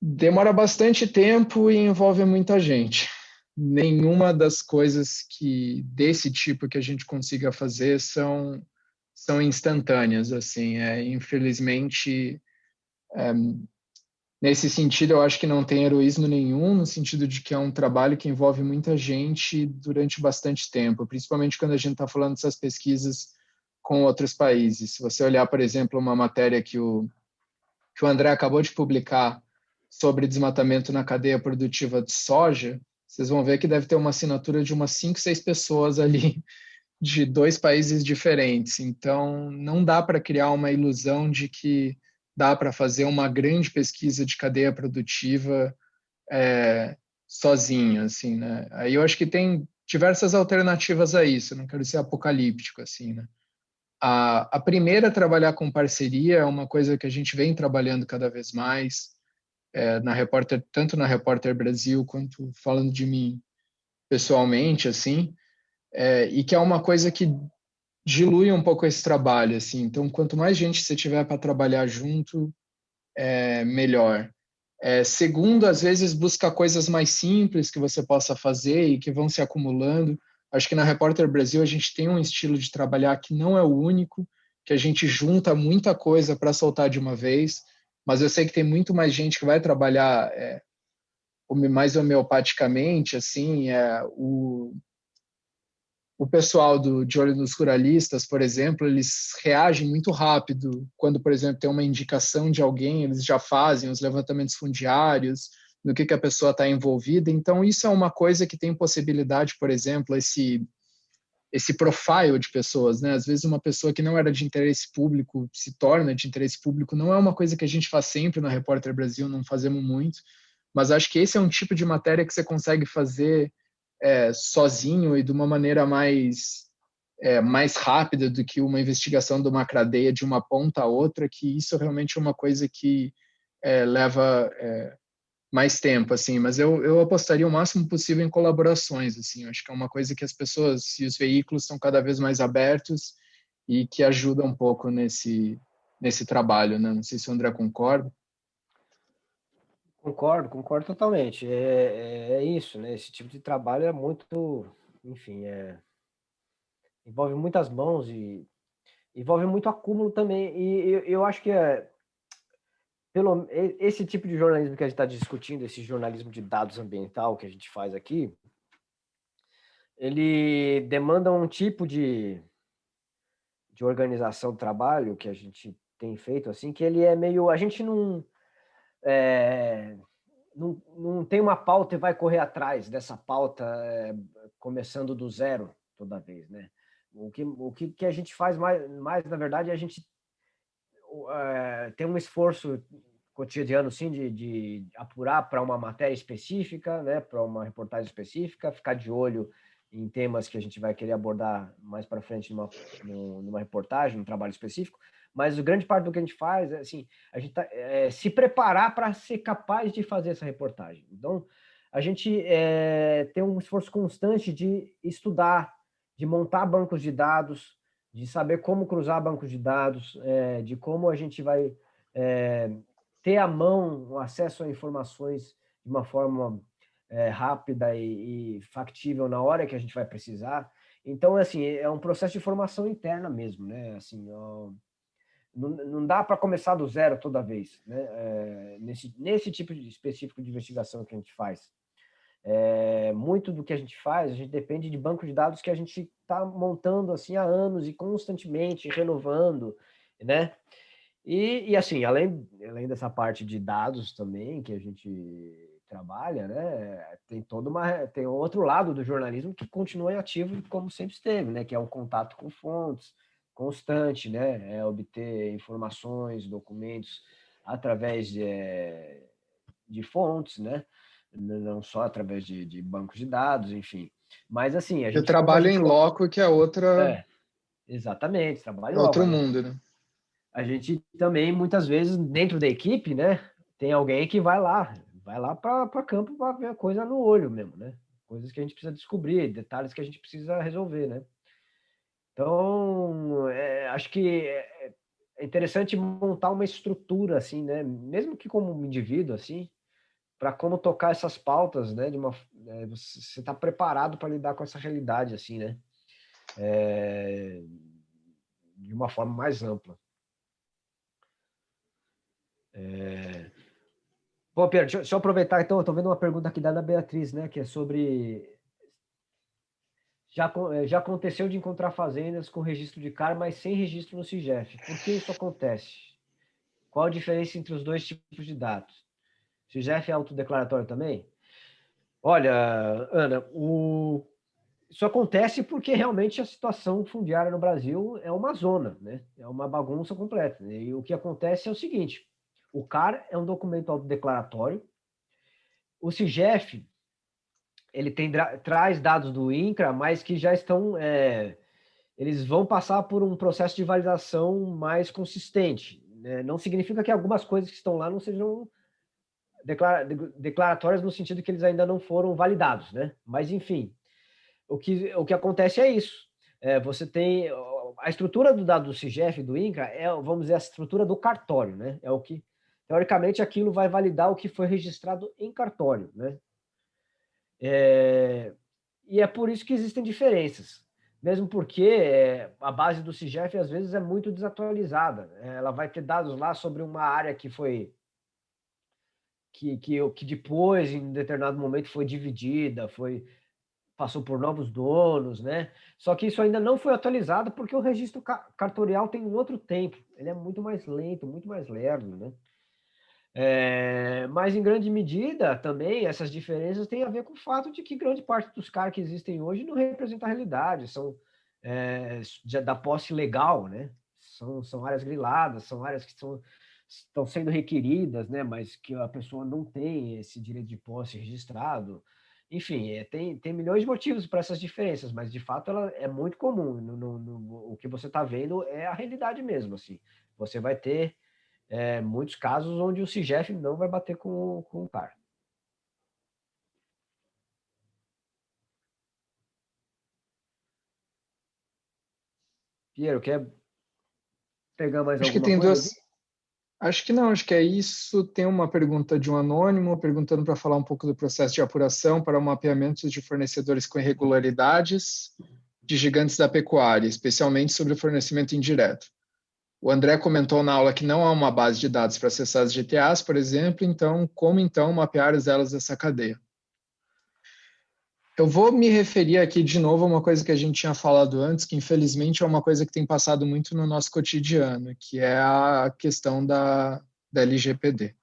Demora bastante tempo e envolve muita gente. Nenhuma das coisas que desse tipo que a gente consiga fazer são são instantâneas assim, é, infelizmente é, Nesse sentido, eu acho que não tem heroísmo nenhum, no sentido de que é um trabalho que envolve muita gente durante bastante tempo, principalmente quando a gente está falando dessas pesquisas com outros países. Se você olhar, por exemplo, uma matéria que o, que o André acabou de publicar sobre desmatamento na cadeia produtiva de soja, vocês vão ver que deve ter uma assinatura de umas cinco, seis pessoas ali de dois países diferentes. Então, não dá para criar uma ilusão de que dá para fazer uma grande pesquisa de cadeia produtiva é, sozinho, assim, né? Aí eu acho que tem diversas alternativas a isso, não quero ser apocalíptico, assim, né? A, a primeira, trabalhar com parceria, é uma coisa que a gente vem trabalhando cada vez mais, é, na Repórter, tanto na Repórter Brasil, quanto falando de mim pessoalmente, assim, é, e que é uma coisa que dilui um pouco esse trabalho, assim. Então, quanto mais gente você tiver para trabalhar junto, é melhor. É, segundo, às vezes busca coisas mais simples que você possa fazer e que vão se acumulando. Acho que na Repórter Brasil a gente tem um estilo de trabalhar que não é o único, que a gente junta muita coisa para soltar de uma vez, mas eu sei que tem muito mais gente que vai trabalhar é, mais homeopaticamente, assim, é, o, o pessoal do, de olho nos ruralistas, por exemplo, eles reagem muito rápido. Quando, por exemplo, tem uma indicação de alguém, eles já fazem os levantamentos fundiários, no que, que a pessoa está envolvida. Então, isso é uma coisa que tem possibilidade, por exemplo, esse esse profile de pessoas, né? Às vezes uma pessoa que não era de interesse público se torna de interesse público. Não é uma coisa que a gente faz sempre na Repórter Brasil, não fazemos muito, mas acho que esse é um tipo de matéria que você consegue fazer é, sozinho e de uma maneira mais é, mais rápida do que uma investigação de uma cadeia de uma ponta a outra, que isso realmente é uma coisa que é, leva é, mais tempo, assim, mas eu, eu apostaria o máximo possível em colaborações, assim, acho que é uma coisa que as pessoas e os veículos estão cada vez mais abertos e que ajuda um pouco nesse, nesse trabalho, né? Não sei se o André concorda. Concordo, concordo totalmente. É, é, é, isso, né? Esse tipo de trabalho é muito, enfim, é, envolve muitas mãos e envolve muito acúmulo também. E eu, eu acho que é, pelo, esse tipo de jornalismo que a gente está discutindo, esse jornalismo de dados ambiental que a gente faz aqui, ele demanda um tipo de, de organização do trabalho que a gente tem feito, assim, que ele é meio... A gente não é, não, não tem uma pauta e vai correr atrás dessa pauta é, começando do zero toda vez, né? O que, o que, que a gente faz mais, mais, na verdade, é a gente é, tem um esforço cotidiano, sim, de, de apurar para uma matéria específica, né, para uma reportagem específica, ficar de olho em temas que a gente vai querer abordar mais para frente numa, numa reportagem, num trabalho específico, mas grande parte do que a gente faz é assim, a gente tá, é, se preparar para ser capaz de fazer essa reportagem. Então, a gente é, tem um esforço constante de estudar, de montar bancos de dados, de saber como cruzar bancos de dados, é, de como a gente vai é, ter à mão o acesso a informações de uma forma é, rápida e, e factível na hora que a gente vai precisar. Então, assim, é um processo de formação interna mesmo, né? Assim, não, não dá para começar do zero toda vez, né? É, nesse, nesse tipo de específico de investigação que a gente faz. É, muito do que a gente faz, a gente depende de banco de dados que a gente está montando assim há anos e constantemente renovando, né? E, e, assim, além, além dessa parte de dados também que a gente trabalha, né? Tem toda uma tem outro lado do jornalismo que continua ativo como sempre esteve, né? Que é o contato com fontes, constante, né? É obter informações, documentos através de, de fontes, né? Não só através de, de bancos de dados, enfim. Mas assim, a gente... Eu trabalho em loco, que é outra... É, exatamente, trabalho em Outro mundo, né? A gente também, muitas vezes, dentro da equipe, né? Tem alguém que vai lá, vai lá para campo para ver a coisa no olho mesmo, né? Coisas que a gente precisa descobrir, detalhes que a gente precisa resolver, né? Então, é, acho que é, é interessante montar uma estrutura, assim, né? Mesmo que como um indivíduo, assim, para como tocar essas pautas, né? De uma, é, você está preparado para lidar com essa realidade, assim, né? É, de uma forma mais ampla. É... Bom, Pedro, deixa, eu aproveitar, então, eu estou vendo uma pergunta aqui da Beatriz, né? Que é sobre já, eh, já aconteceu de encontrar fazendas com registro de CAR, mas sem registro no CIGEF. Por que isso acontece? Qual a diferença entre os dois tipos de dados? CIGEF é autodeclaratório também? Olha, Ana, o... isso acontece porque realmente a situação fundiária no Brasil é uma zona, né? é uma bagunça completa. E o que acontece é o seguinte, o CAR é um documento autodeclaratório, o CIGEF ele tem, traz dados do INCRA, mas que já estão... É, eles vão passar por um processo de validação mais consistente. Né? Não significa que algumas coisas que estão lá não sejam declara, declaratórias no sentido que eles ainda não foram validados, né? Mas, enfim, o que, o que acontece é isso. É, você tem... A estrutura do dado do CIGEF, do INCRA, é, vamos dizer, a estrutura do cartório, né? É o que, teoricamente, aquilo vai validar o que foi registrado em cartório, né? É, e é por isso que existem diferenças, mesmo porque é, a base do CIGEF às vezes é muito desatualizada. Né? Ela vai ter dados lá sobre uma área que foi que, que, que depois, em determinado momento, foi dividida, foi passou por novos donos, né? Só que isso ainda não foi atualizado porque o registro cartorial tem um outro tempo, ele é muito mais lento, muito mais lerdo, né? É, mas, em grande medida, também, essas diferenças têm a ver com o fato de que grande parte dos CAR que existem hoje não representa a realidade, são é, da posse legal, né? São, são áreas griladas, são áreas que são, estão sendo requeridas, né? mas que a pessoa não tem esse direito de posse registrado. Enfim, é, tem, tem milhões de motivos para essas diferenças, mas, de fato, ela é muito comum. No, no, no o que você está vendo é a realidade mesmo. Assim. Você vai ter é, muitos casos onde o CIGEF não vai bater com, com o par. Piero, quer pegar mais acho alguma que tem coisa? Duas... Acho que não, acho que é isso. Tem uma pergunta de um anônimo perguntando para falar um pouco do processo de apuração para o mapeamento de fornecedores com irregularidades de gigantes da pecuária, especialmente sobre o fornecimento indireto. O André comentou na aula que não há uma base de dados para acessar as GTAs, por exemplo, então como então mapear as elas dessa cadeia? Eu vou me referir aqui de novo a uma coisa que a gente tinha falado antes, que infelizmente é uma coisa que tem passado muito no nosso cotidiano, que é a questão da, da LGPD.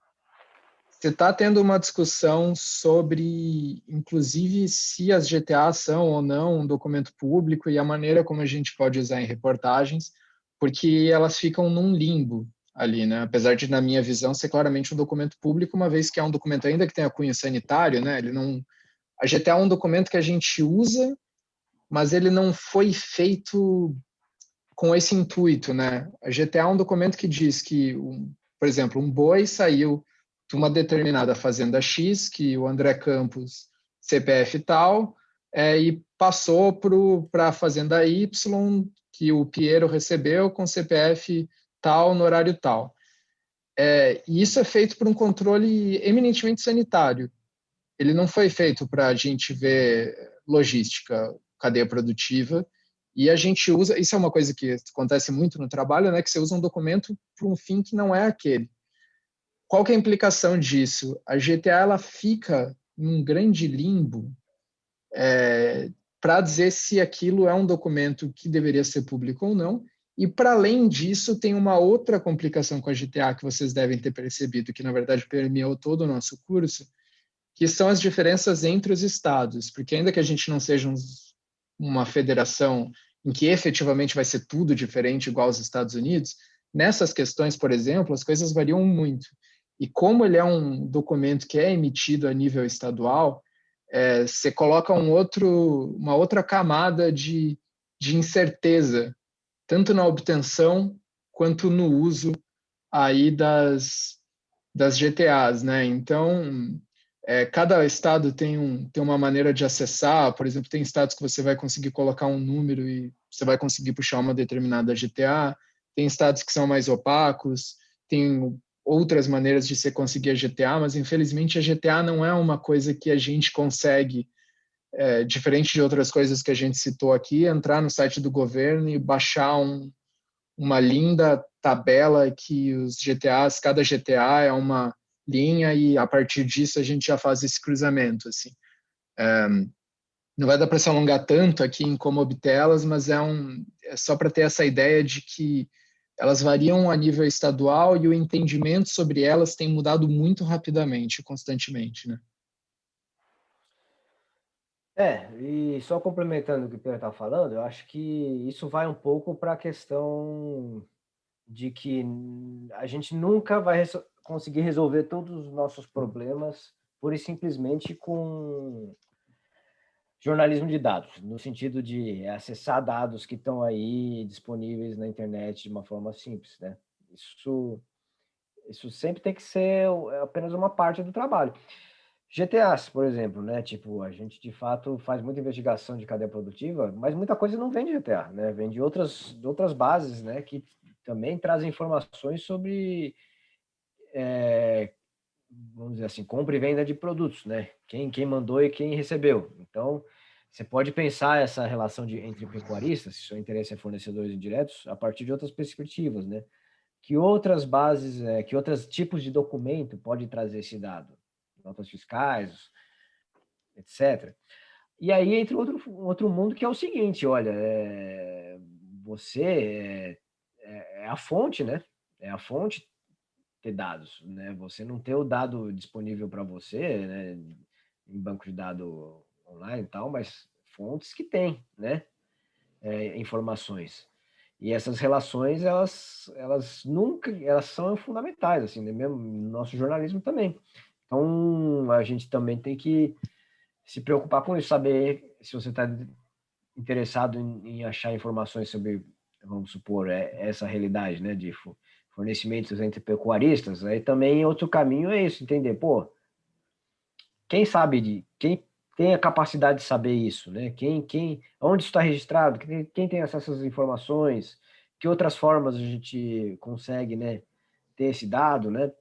Você está tendo uma discussão sobre, inclusive, se as GTAs são ou não um documento público e a maneira como a gente pode usar em reportagens, porque elas ficam num limbo ali, né? Apesar de, na minha visão, ser claramente um documento público, uma vez que é um documento ainda que tenha cunho sanitário, né? Ele não a GTA é um documento que a gente usa, mas ele não foi feito com esse intuito, né? A GTA é um documento que diz que, por exemplo, um boi saiu de uma determinada fazenda X, que o André Campos, CPF tal, é, e passou para a fazenda Y, que o Piero recebeu com CPF tal, no horário tal. É, e isso é feito por um controle eminentemente sanitário ele não foi feito para a gente ver logística, cadeia produtiva, e a gente usa, isso é uma coisa que acontece muito no trabalho, né, que você usa um documento para um fim que não é aquele. Qual que é a implicação disso? A GTA ela fica num grande limbo é, para dizer se aquilo é um documento que deveria ser público ou não. E para além disso, tem uma outra complicação com a GTA que vocês devem ter percebido, que na verdade permeou todo o nosso curso, que são as diferenças entre os estados, porque ainda que a gente não seja um, uma federação em que efetivamente vai ser tudo diferente igual aos Estados Unidos, nessas questões, por exemplo, as coisas variam muito. E como ele é um documento que é emitido a nível estadual, é, você coloca um outro, uma outra camada de, de incerteza, tanto na obtenção quanto no uso aí das, das GTAs, né? Então, é, cada estado tem, um, tem uma maneira de acessar, por exemplo, tem estados que você vai conseguir colocar um número e você vai conseguir puxar uma determinada GTA, tem estados que são mais opacos, tem outras maneiras de você conseguir a GTA, mas infelizmente a GTA não é uma coisa que a gente consegue, é, diferente de outras coisas que a gente citou aqui, entrar no site do governo e baixar um, uma linda tabela que os GTAs, cada GTA é uma linha e a partir disso a gente já faz esse cruzamento assim. É, não vai dar para se alongar tanto aqui em como obtê-las, mas é, um, é só para ter essa ideia de que elas variam a nível estadual e o entendimento sobre elas tem mudado muito rapidamente, constantemente, né? É, e só complementando o que o Pedro está falando, eu acho que isso vai um pouco para a questão de que a gente nunca vai conseguir resolver todos os nossos problemas pura e simplesmente com jornalismo de dados, no sentido de acessar dados que estão aí disponíveis na internet de uma forma simples, né? Isso, isso sempre tem que ser apenas uma parte do trabalho. GTAs, por exemplo, né? Tipo, a gente de fato faz muita investigação de cadeia produtiva, mas muita coisa não vem de GTA, né? Vem de outras, de outras bases, né? Que também trazem informações sobre é, vamos dizer assim, compra e venda de produtos, né? Quem, quem mandou e quem recebeu. Então, você pode pensar essa relação de, entre pecuaristas, se seu interesse é fornecedores indiretos, a partir de outras perspectivas, né? Que outras bases, é, que outros tipos de documento pode trazer esse dado? Notas fiscais, etc. E aí entra outro, outro mundo que é o seguinte, olha, é, você é, é, é a fonte, né? É a fonte, ter dados, né? Você não ter o dado disponível para você, né? Em banco de dados online e tal, mas fontes que têm, né? É, informações. E essas relações, elas, elas nunca, elas são fundamentais, assim, né? mesmo no nosso jornalismo também. Então, a gente também tem que se preocupar com isso, saber se você está interessado em, em, achar informações sobre, vamos supor, é, essa realidade, né, de fornecimentos entre pecuaristas, aí também outro caminho é isso, entender, pô, quem sabe de, quem tem a capacidade de saber isso, né? Quem, quem, onde está registrado, quem, quem tem acesso às informações, que outras formas a gente consegue, né, ter esse dado, né?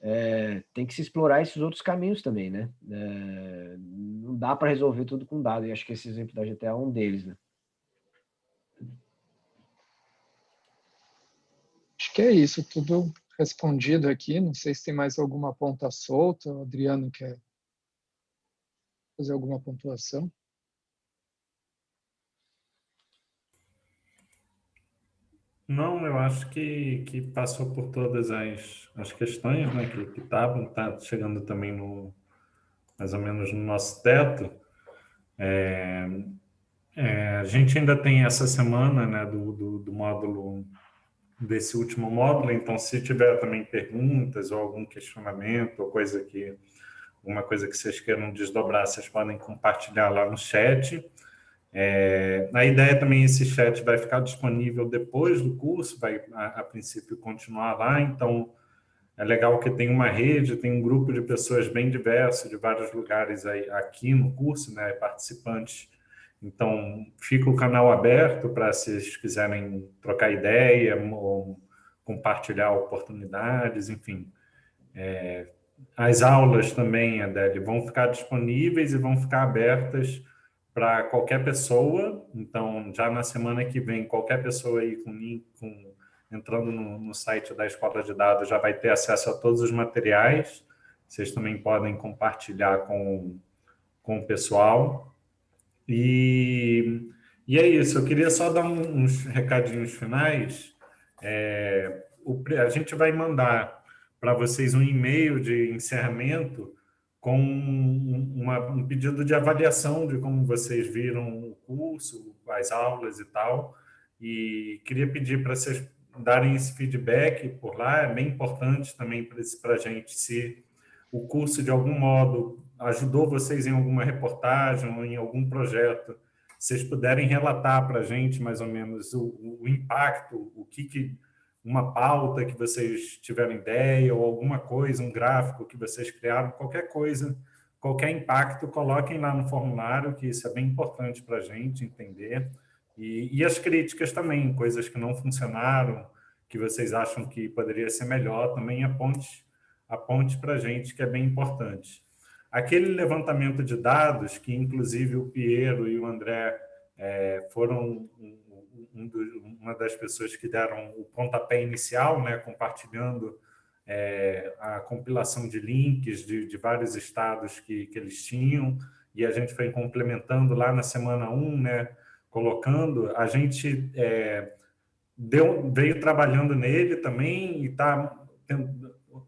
É, tem que se explorar esses outros caminhos também, né? É, não dá para resolver tudo com dado, e acho que esse exemplo da GTA é um deles, né? Que é isso, tudo respondido aqui. Não sei se tem mais alguma ponta solta. O Adriano quer fazer alguma pontuação? Não, eu acho que, que passou por todas as, as questões né, que estavam, está chegando também no mais ou menos no nosso teto. É, é, a gente ainda tem essa semana né, do, do, do módulo desse último módulo, então se tiver também perguntas ou algum questionamento ou coisa que alguma coisa que vocês queiram desdobrar, vocês podem compartilhar lá no chat. É, a ideia também, esse chat vai ficar disponível depois do curso, vai a, a, princípio continuar lá, então é legal que tem uma rede, tem um grupo de pessoas bem diverso, de vários lugares aí, aqui no curso, né, participantes. Então, fica o canal aberto para se vocês quiserem trocar ideia ou compartilhar oportunidades, enfim. É, as aulas também, Adele, vão ficar disponíveis e vão ficar abertas para qualquer pessoa. Então, já na semana que vem, qualquer pessoa aí com, com entrando no, no, site da Escola de Dados já vai ter acesso a todos os materiais. Vocês também podem compartilhar com, com o pessoal. E, e é isso, eu queria só dar uns recadinhos finais. É, o, a gente vai mandar para vocês um e-mail de encerramento com uma, um pedido de avaliação de como vocês viram o curso, as aulas e tal. E queria pedir para vocês darem esse feedback por lá, é bem importante também para a gente se o curso de algum modo ajudou vocês em alguma reportagem ou em algum projeto, vocês puderem relatar para a gente mais ou menos o, o impacto, o que, que uma pauta que vocês tiveram ideia ou alguma coisa, um gráfico que vocês criaram, qualquer coisa, qualquer impacto, coloquem lá no formulário, que isso é bem importante para a gente entender. E, e, as críticas também, coisas que não funcionaram, que vocês acham que poderia ser melhor, também aponte, aponte para a gente, que é bem importante. Aquele levantamento de dados, que inclusive o Piero e o André é, foram um do, uma das pessoas que deram o pontapé inicial, né, compartilhando é, a compilação de links de, de vários estados que, que, eles tinham, e a gente foi complementando lá na semana 1, né, colocando, a gente é, deu, veio trabalhando nele também e está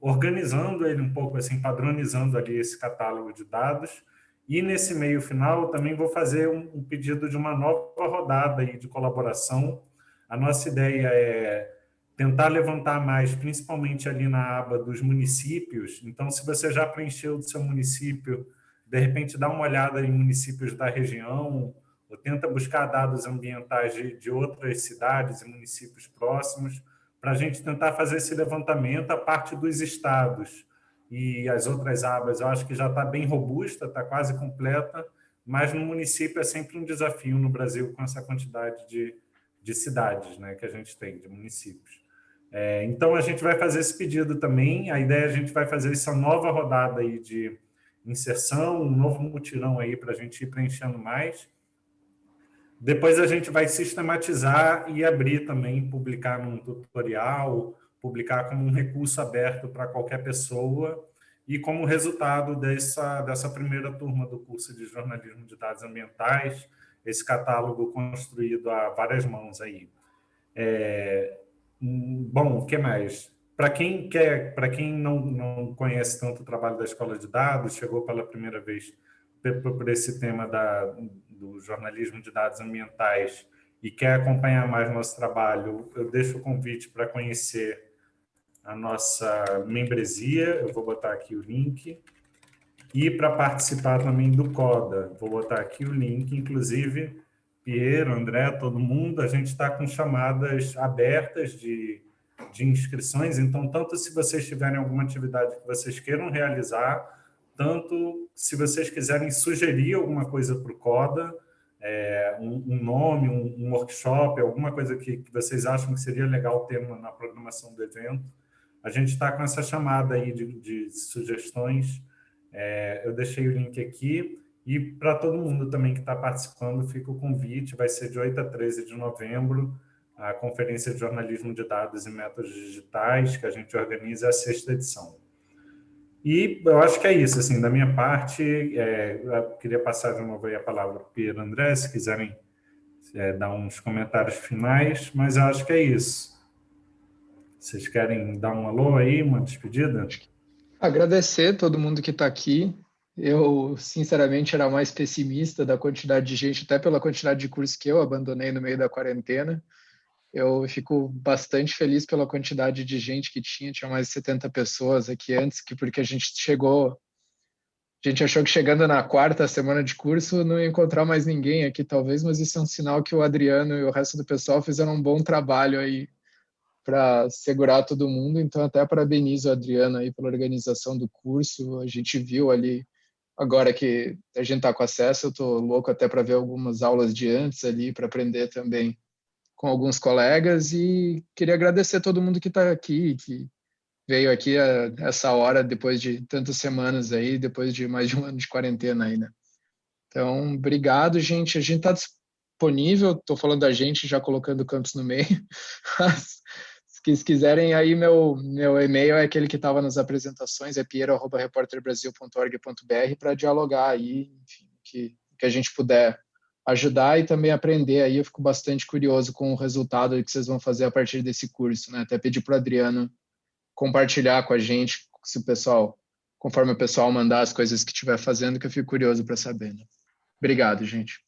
organizando ele um pouco, assim, padronizando ali esse catálogo de dados, e nesse meio final, eu também vou fazer um, um pedido de uma nova rodada aí de colaboração. A nossa ideia é tentar levantar mais, principalmente ali na aba dos municípios. Então, se você já preencheu do seu município, de repente dá uma olhada em municípios da região, ou tenta buscar dados ambientais de, de outras cidades e municípios próximos, para a gente tentar fazer esse levantamento a parte dos estados e as outras abas eu acho que já está bem robusta, está quase completa, mas no município é sempre um desafio no Brasil com essa quantidade de, de cidades né, que a gente tem, de municípios. É, então, a gente vai fazer esse pedido também, a ideia é a gente vai fazer essa nova rodada aí de inserção, um novo mutirão aí para a gente ir preenchendo mais. Depois a gente vai sistematizar e abrir também, publicar num tutorial, publicar como um recurso aberto para qualquer pessoa e como resultado dessa, dessa primeira turma do curso de jornalismo de dados ambientais, esse catálogo construído a várias mãos aí. É, bom, o que mais? Para quem quer, quem não, não conhece tanto o trabalho da Escola de Dados, chegou pela primeira vez por esse tema da, do jornalismo de dados ambientais e quer acompanhar mais nosso trabalho, eu deixo o convite para conhecer a nossa membresia, eu vou botar aqui o link, e para participar também do CODA, vou botar aqui o link, inclusive, Piero, André, todo mundo, a gente está com chamadas abertas de, de inscrições, então, tanto se vocês tiverem alguma atividade que vocês queiram realizar, tanto se vocês quiserem sugerir alguma coisa para o CODA, é, um, um, nome, um, um, workshop, alguma coisa que, que, vocês acham que seria legal ter na programação do evento. A gente está com essa chamada aí de, de sugestões. É, eu deixei o link aqui. E para todo mundo também que está participando, fica o convite. Vai ser de 8 a 13 de novembro, a Conferência de Jornalismo de Dados e Métodos Digitais, que a gente organiza a sexta edição. E eu acho que é isso, assim, da minha parte, é, eu queria passar de novo a palavra para o Pedro André, se quiserem é, dar uns comentários finais, mas eu acho que é isso. Vocês querem dar um alô aí, uma despedida? Agradecer todo mundo que está aqui. Eu, sinceramente, era mais pessimista da quantidade de gente, até pela quantidade de cursos que eu abandonei no meio da quarentena. Eu fico bastante feliz pela quantidade de gente que tinha, tinha mais de 70 pessoas aqui antes, que porque a gente chegou, a gente achou que chegando na quarta semana de curso não ia encontrar mais ninguém aqui, talvez, mas isso é um sinal que o Adriano e o resto do pessoal fizeram um bom trabalho aí para segurar todo mundo. Então, até parabenizo o Adriano aí pela organização do curso. A gente viu ali, agora que a gente está com acesso, eu estou louco até para ver algumas aulas de antes ali, para aprender também com alguns colegas e queria agradecer todo mundo que está aqui, que veio aqui a essa hora depois de tantas semanas aí, depois de mais de um ano de quarentena aí, né? Então, obrigado, gente. A gente está disponível, estou falando da gente, já colocando o campus no meio. se quiserem aí, meu, meu e-mail é aquele que estava nas apresentações, é piero.reporterbrasil.org.br para dialogar aí, enfim, que, que a gente puder ajudar e também aprender. Aí eu fico bastante curioso com o resultado que vocês vão fazer a partir desse curso, né? Até pedir para o Adriano compartilhar com a gente, se o pessoal, conforme o pessoal mandar as coisas que estiver fazendo, que eu fico curioso para saber. Né? Obrigado, gente.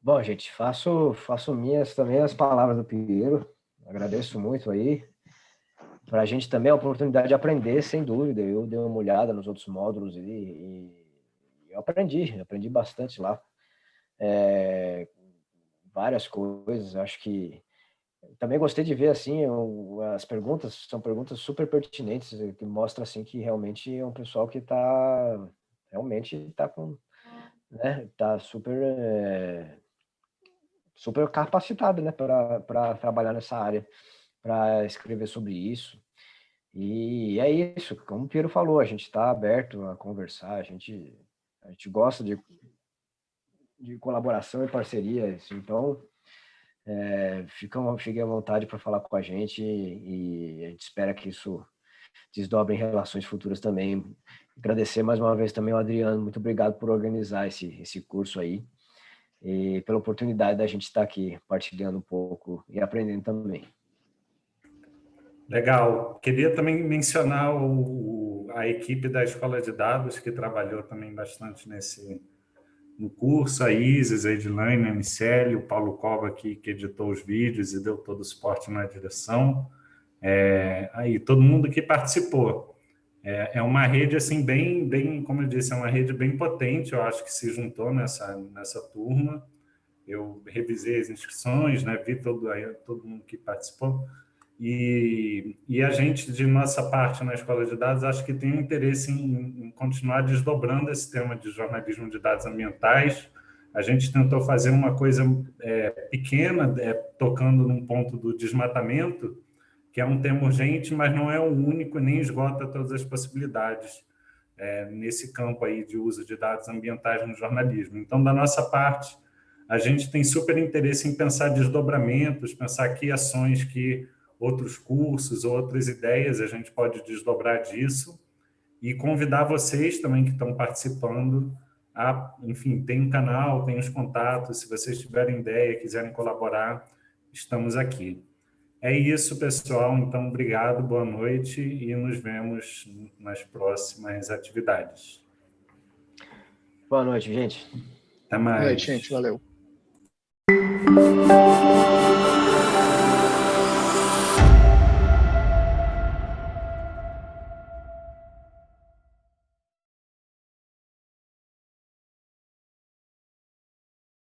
Bom, gente, faço, faço minhas também as palavras do Pinheiro. Agradeço muito aí. Para a gente também é a oportunidade de aprender, sem dúvida. Eu dei uma olhada nos outros módulos e, e eu aprendi, aprendi bastante lá. É, várias coisas, acho que também gostei de ver assim as perguntas são perguntas super pertinentes que mostra assim que realmente é um pessoal que está realmente está com né tá super é, super capacitado né para trabalhar nessa área para escrever sobre isso e é isso como o Piero falou a gente está aberto a conversar a gente a gente gosta de, de colaboração e parceria, então é, fica, fiquem à vontade para falar com a gente e, a gente espera que isso desdobre em relações futuras também. Agradecer mais uma vez também ao Adriano, muito obrigado por organizar esse, esse curso aí e pela oportunidade da gente estar aqui partilhando um pouco e aprendendo também. Legal. Queria também mencionar o, a equipe da Escola de Dados, que trabalhou também bastante nesse no curso, a Isis, a Edilane, a Miceli, o Paulo Cova, aqui, que editou os vídeos e deu todo o suporte na direção. É, aí, todo mundo que participou. É, é, uma rede, assim, bem, bem, como eu disse, é uma rede bem potente, eu acho que se juntou nessa, nessa turma. Eu revisei as inscrições, né, vi todo, todo mundo que participou. E, e, a gente, de nossa parte na Escola de Dados, acho que tem um interesse em, em, continuar desdobrando esse tema de jornalismo de dados ambientais. A gente tentou fazer uma coisa é, pequena, é, tocando num ponto do desmatamento, que é um tema urgente, mas não é o único, nem esgota todas as possibilidades é, nesse campo aí de uso de dados ambientais no jornalismo. Então, da nossa parte, a gente tem super interesse em pensar desdobramentos, pensar que ações que outros cursos, outras ideias, a gente pode desdobrar disso e convidar vocês também que estão participando a, enfim, tem um canal, tem os contatos, se vocês tiverem ideia, quiserem colaborar, estamos aqui. É isso, pessoal. Então, obrigado, boa noite e nos vemos nas próximas atividades. Boa noite, gente. Até mais. Boa noite, gente. Valeu.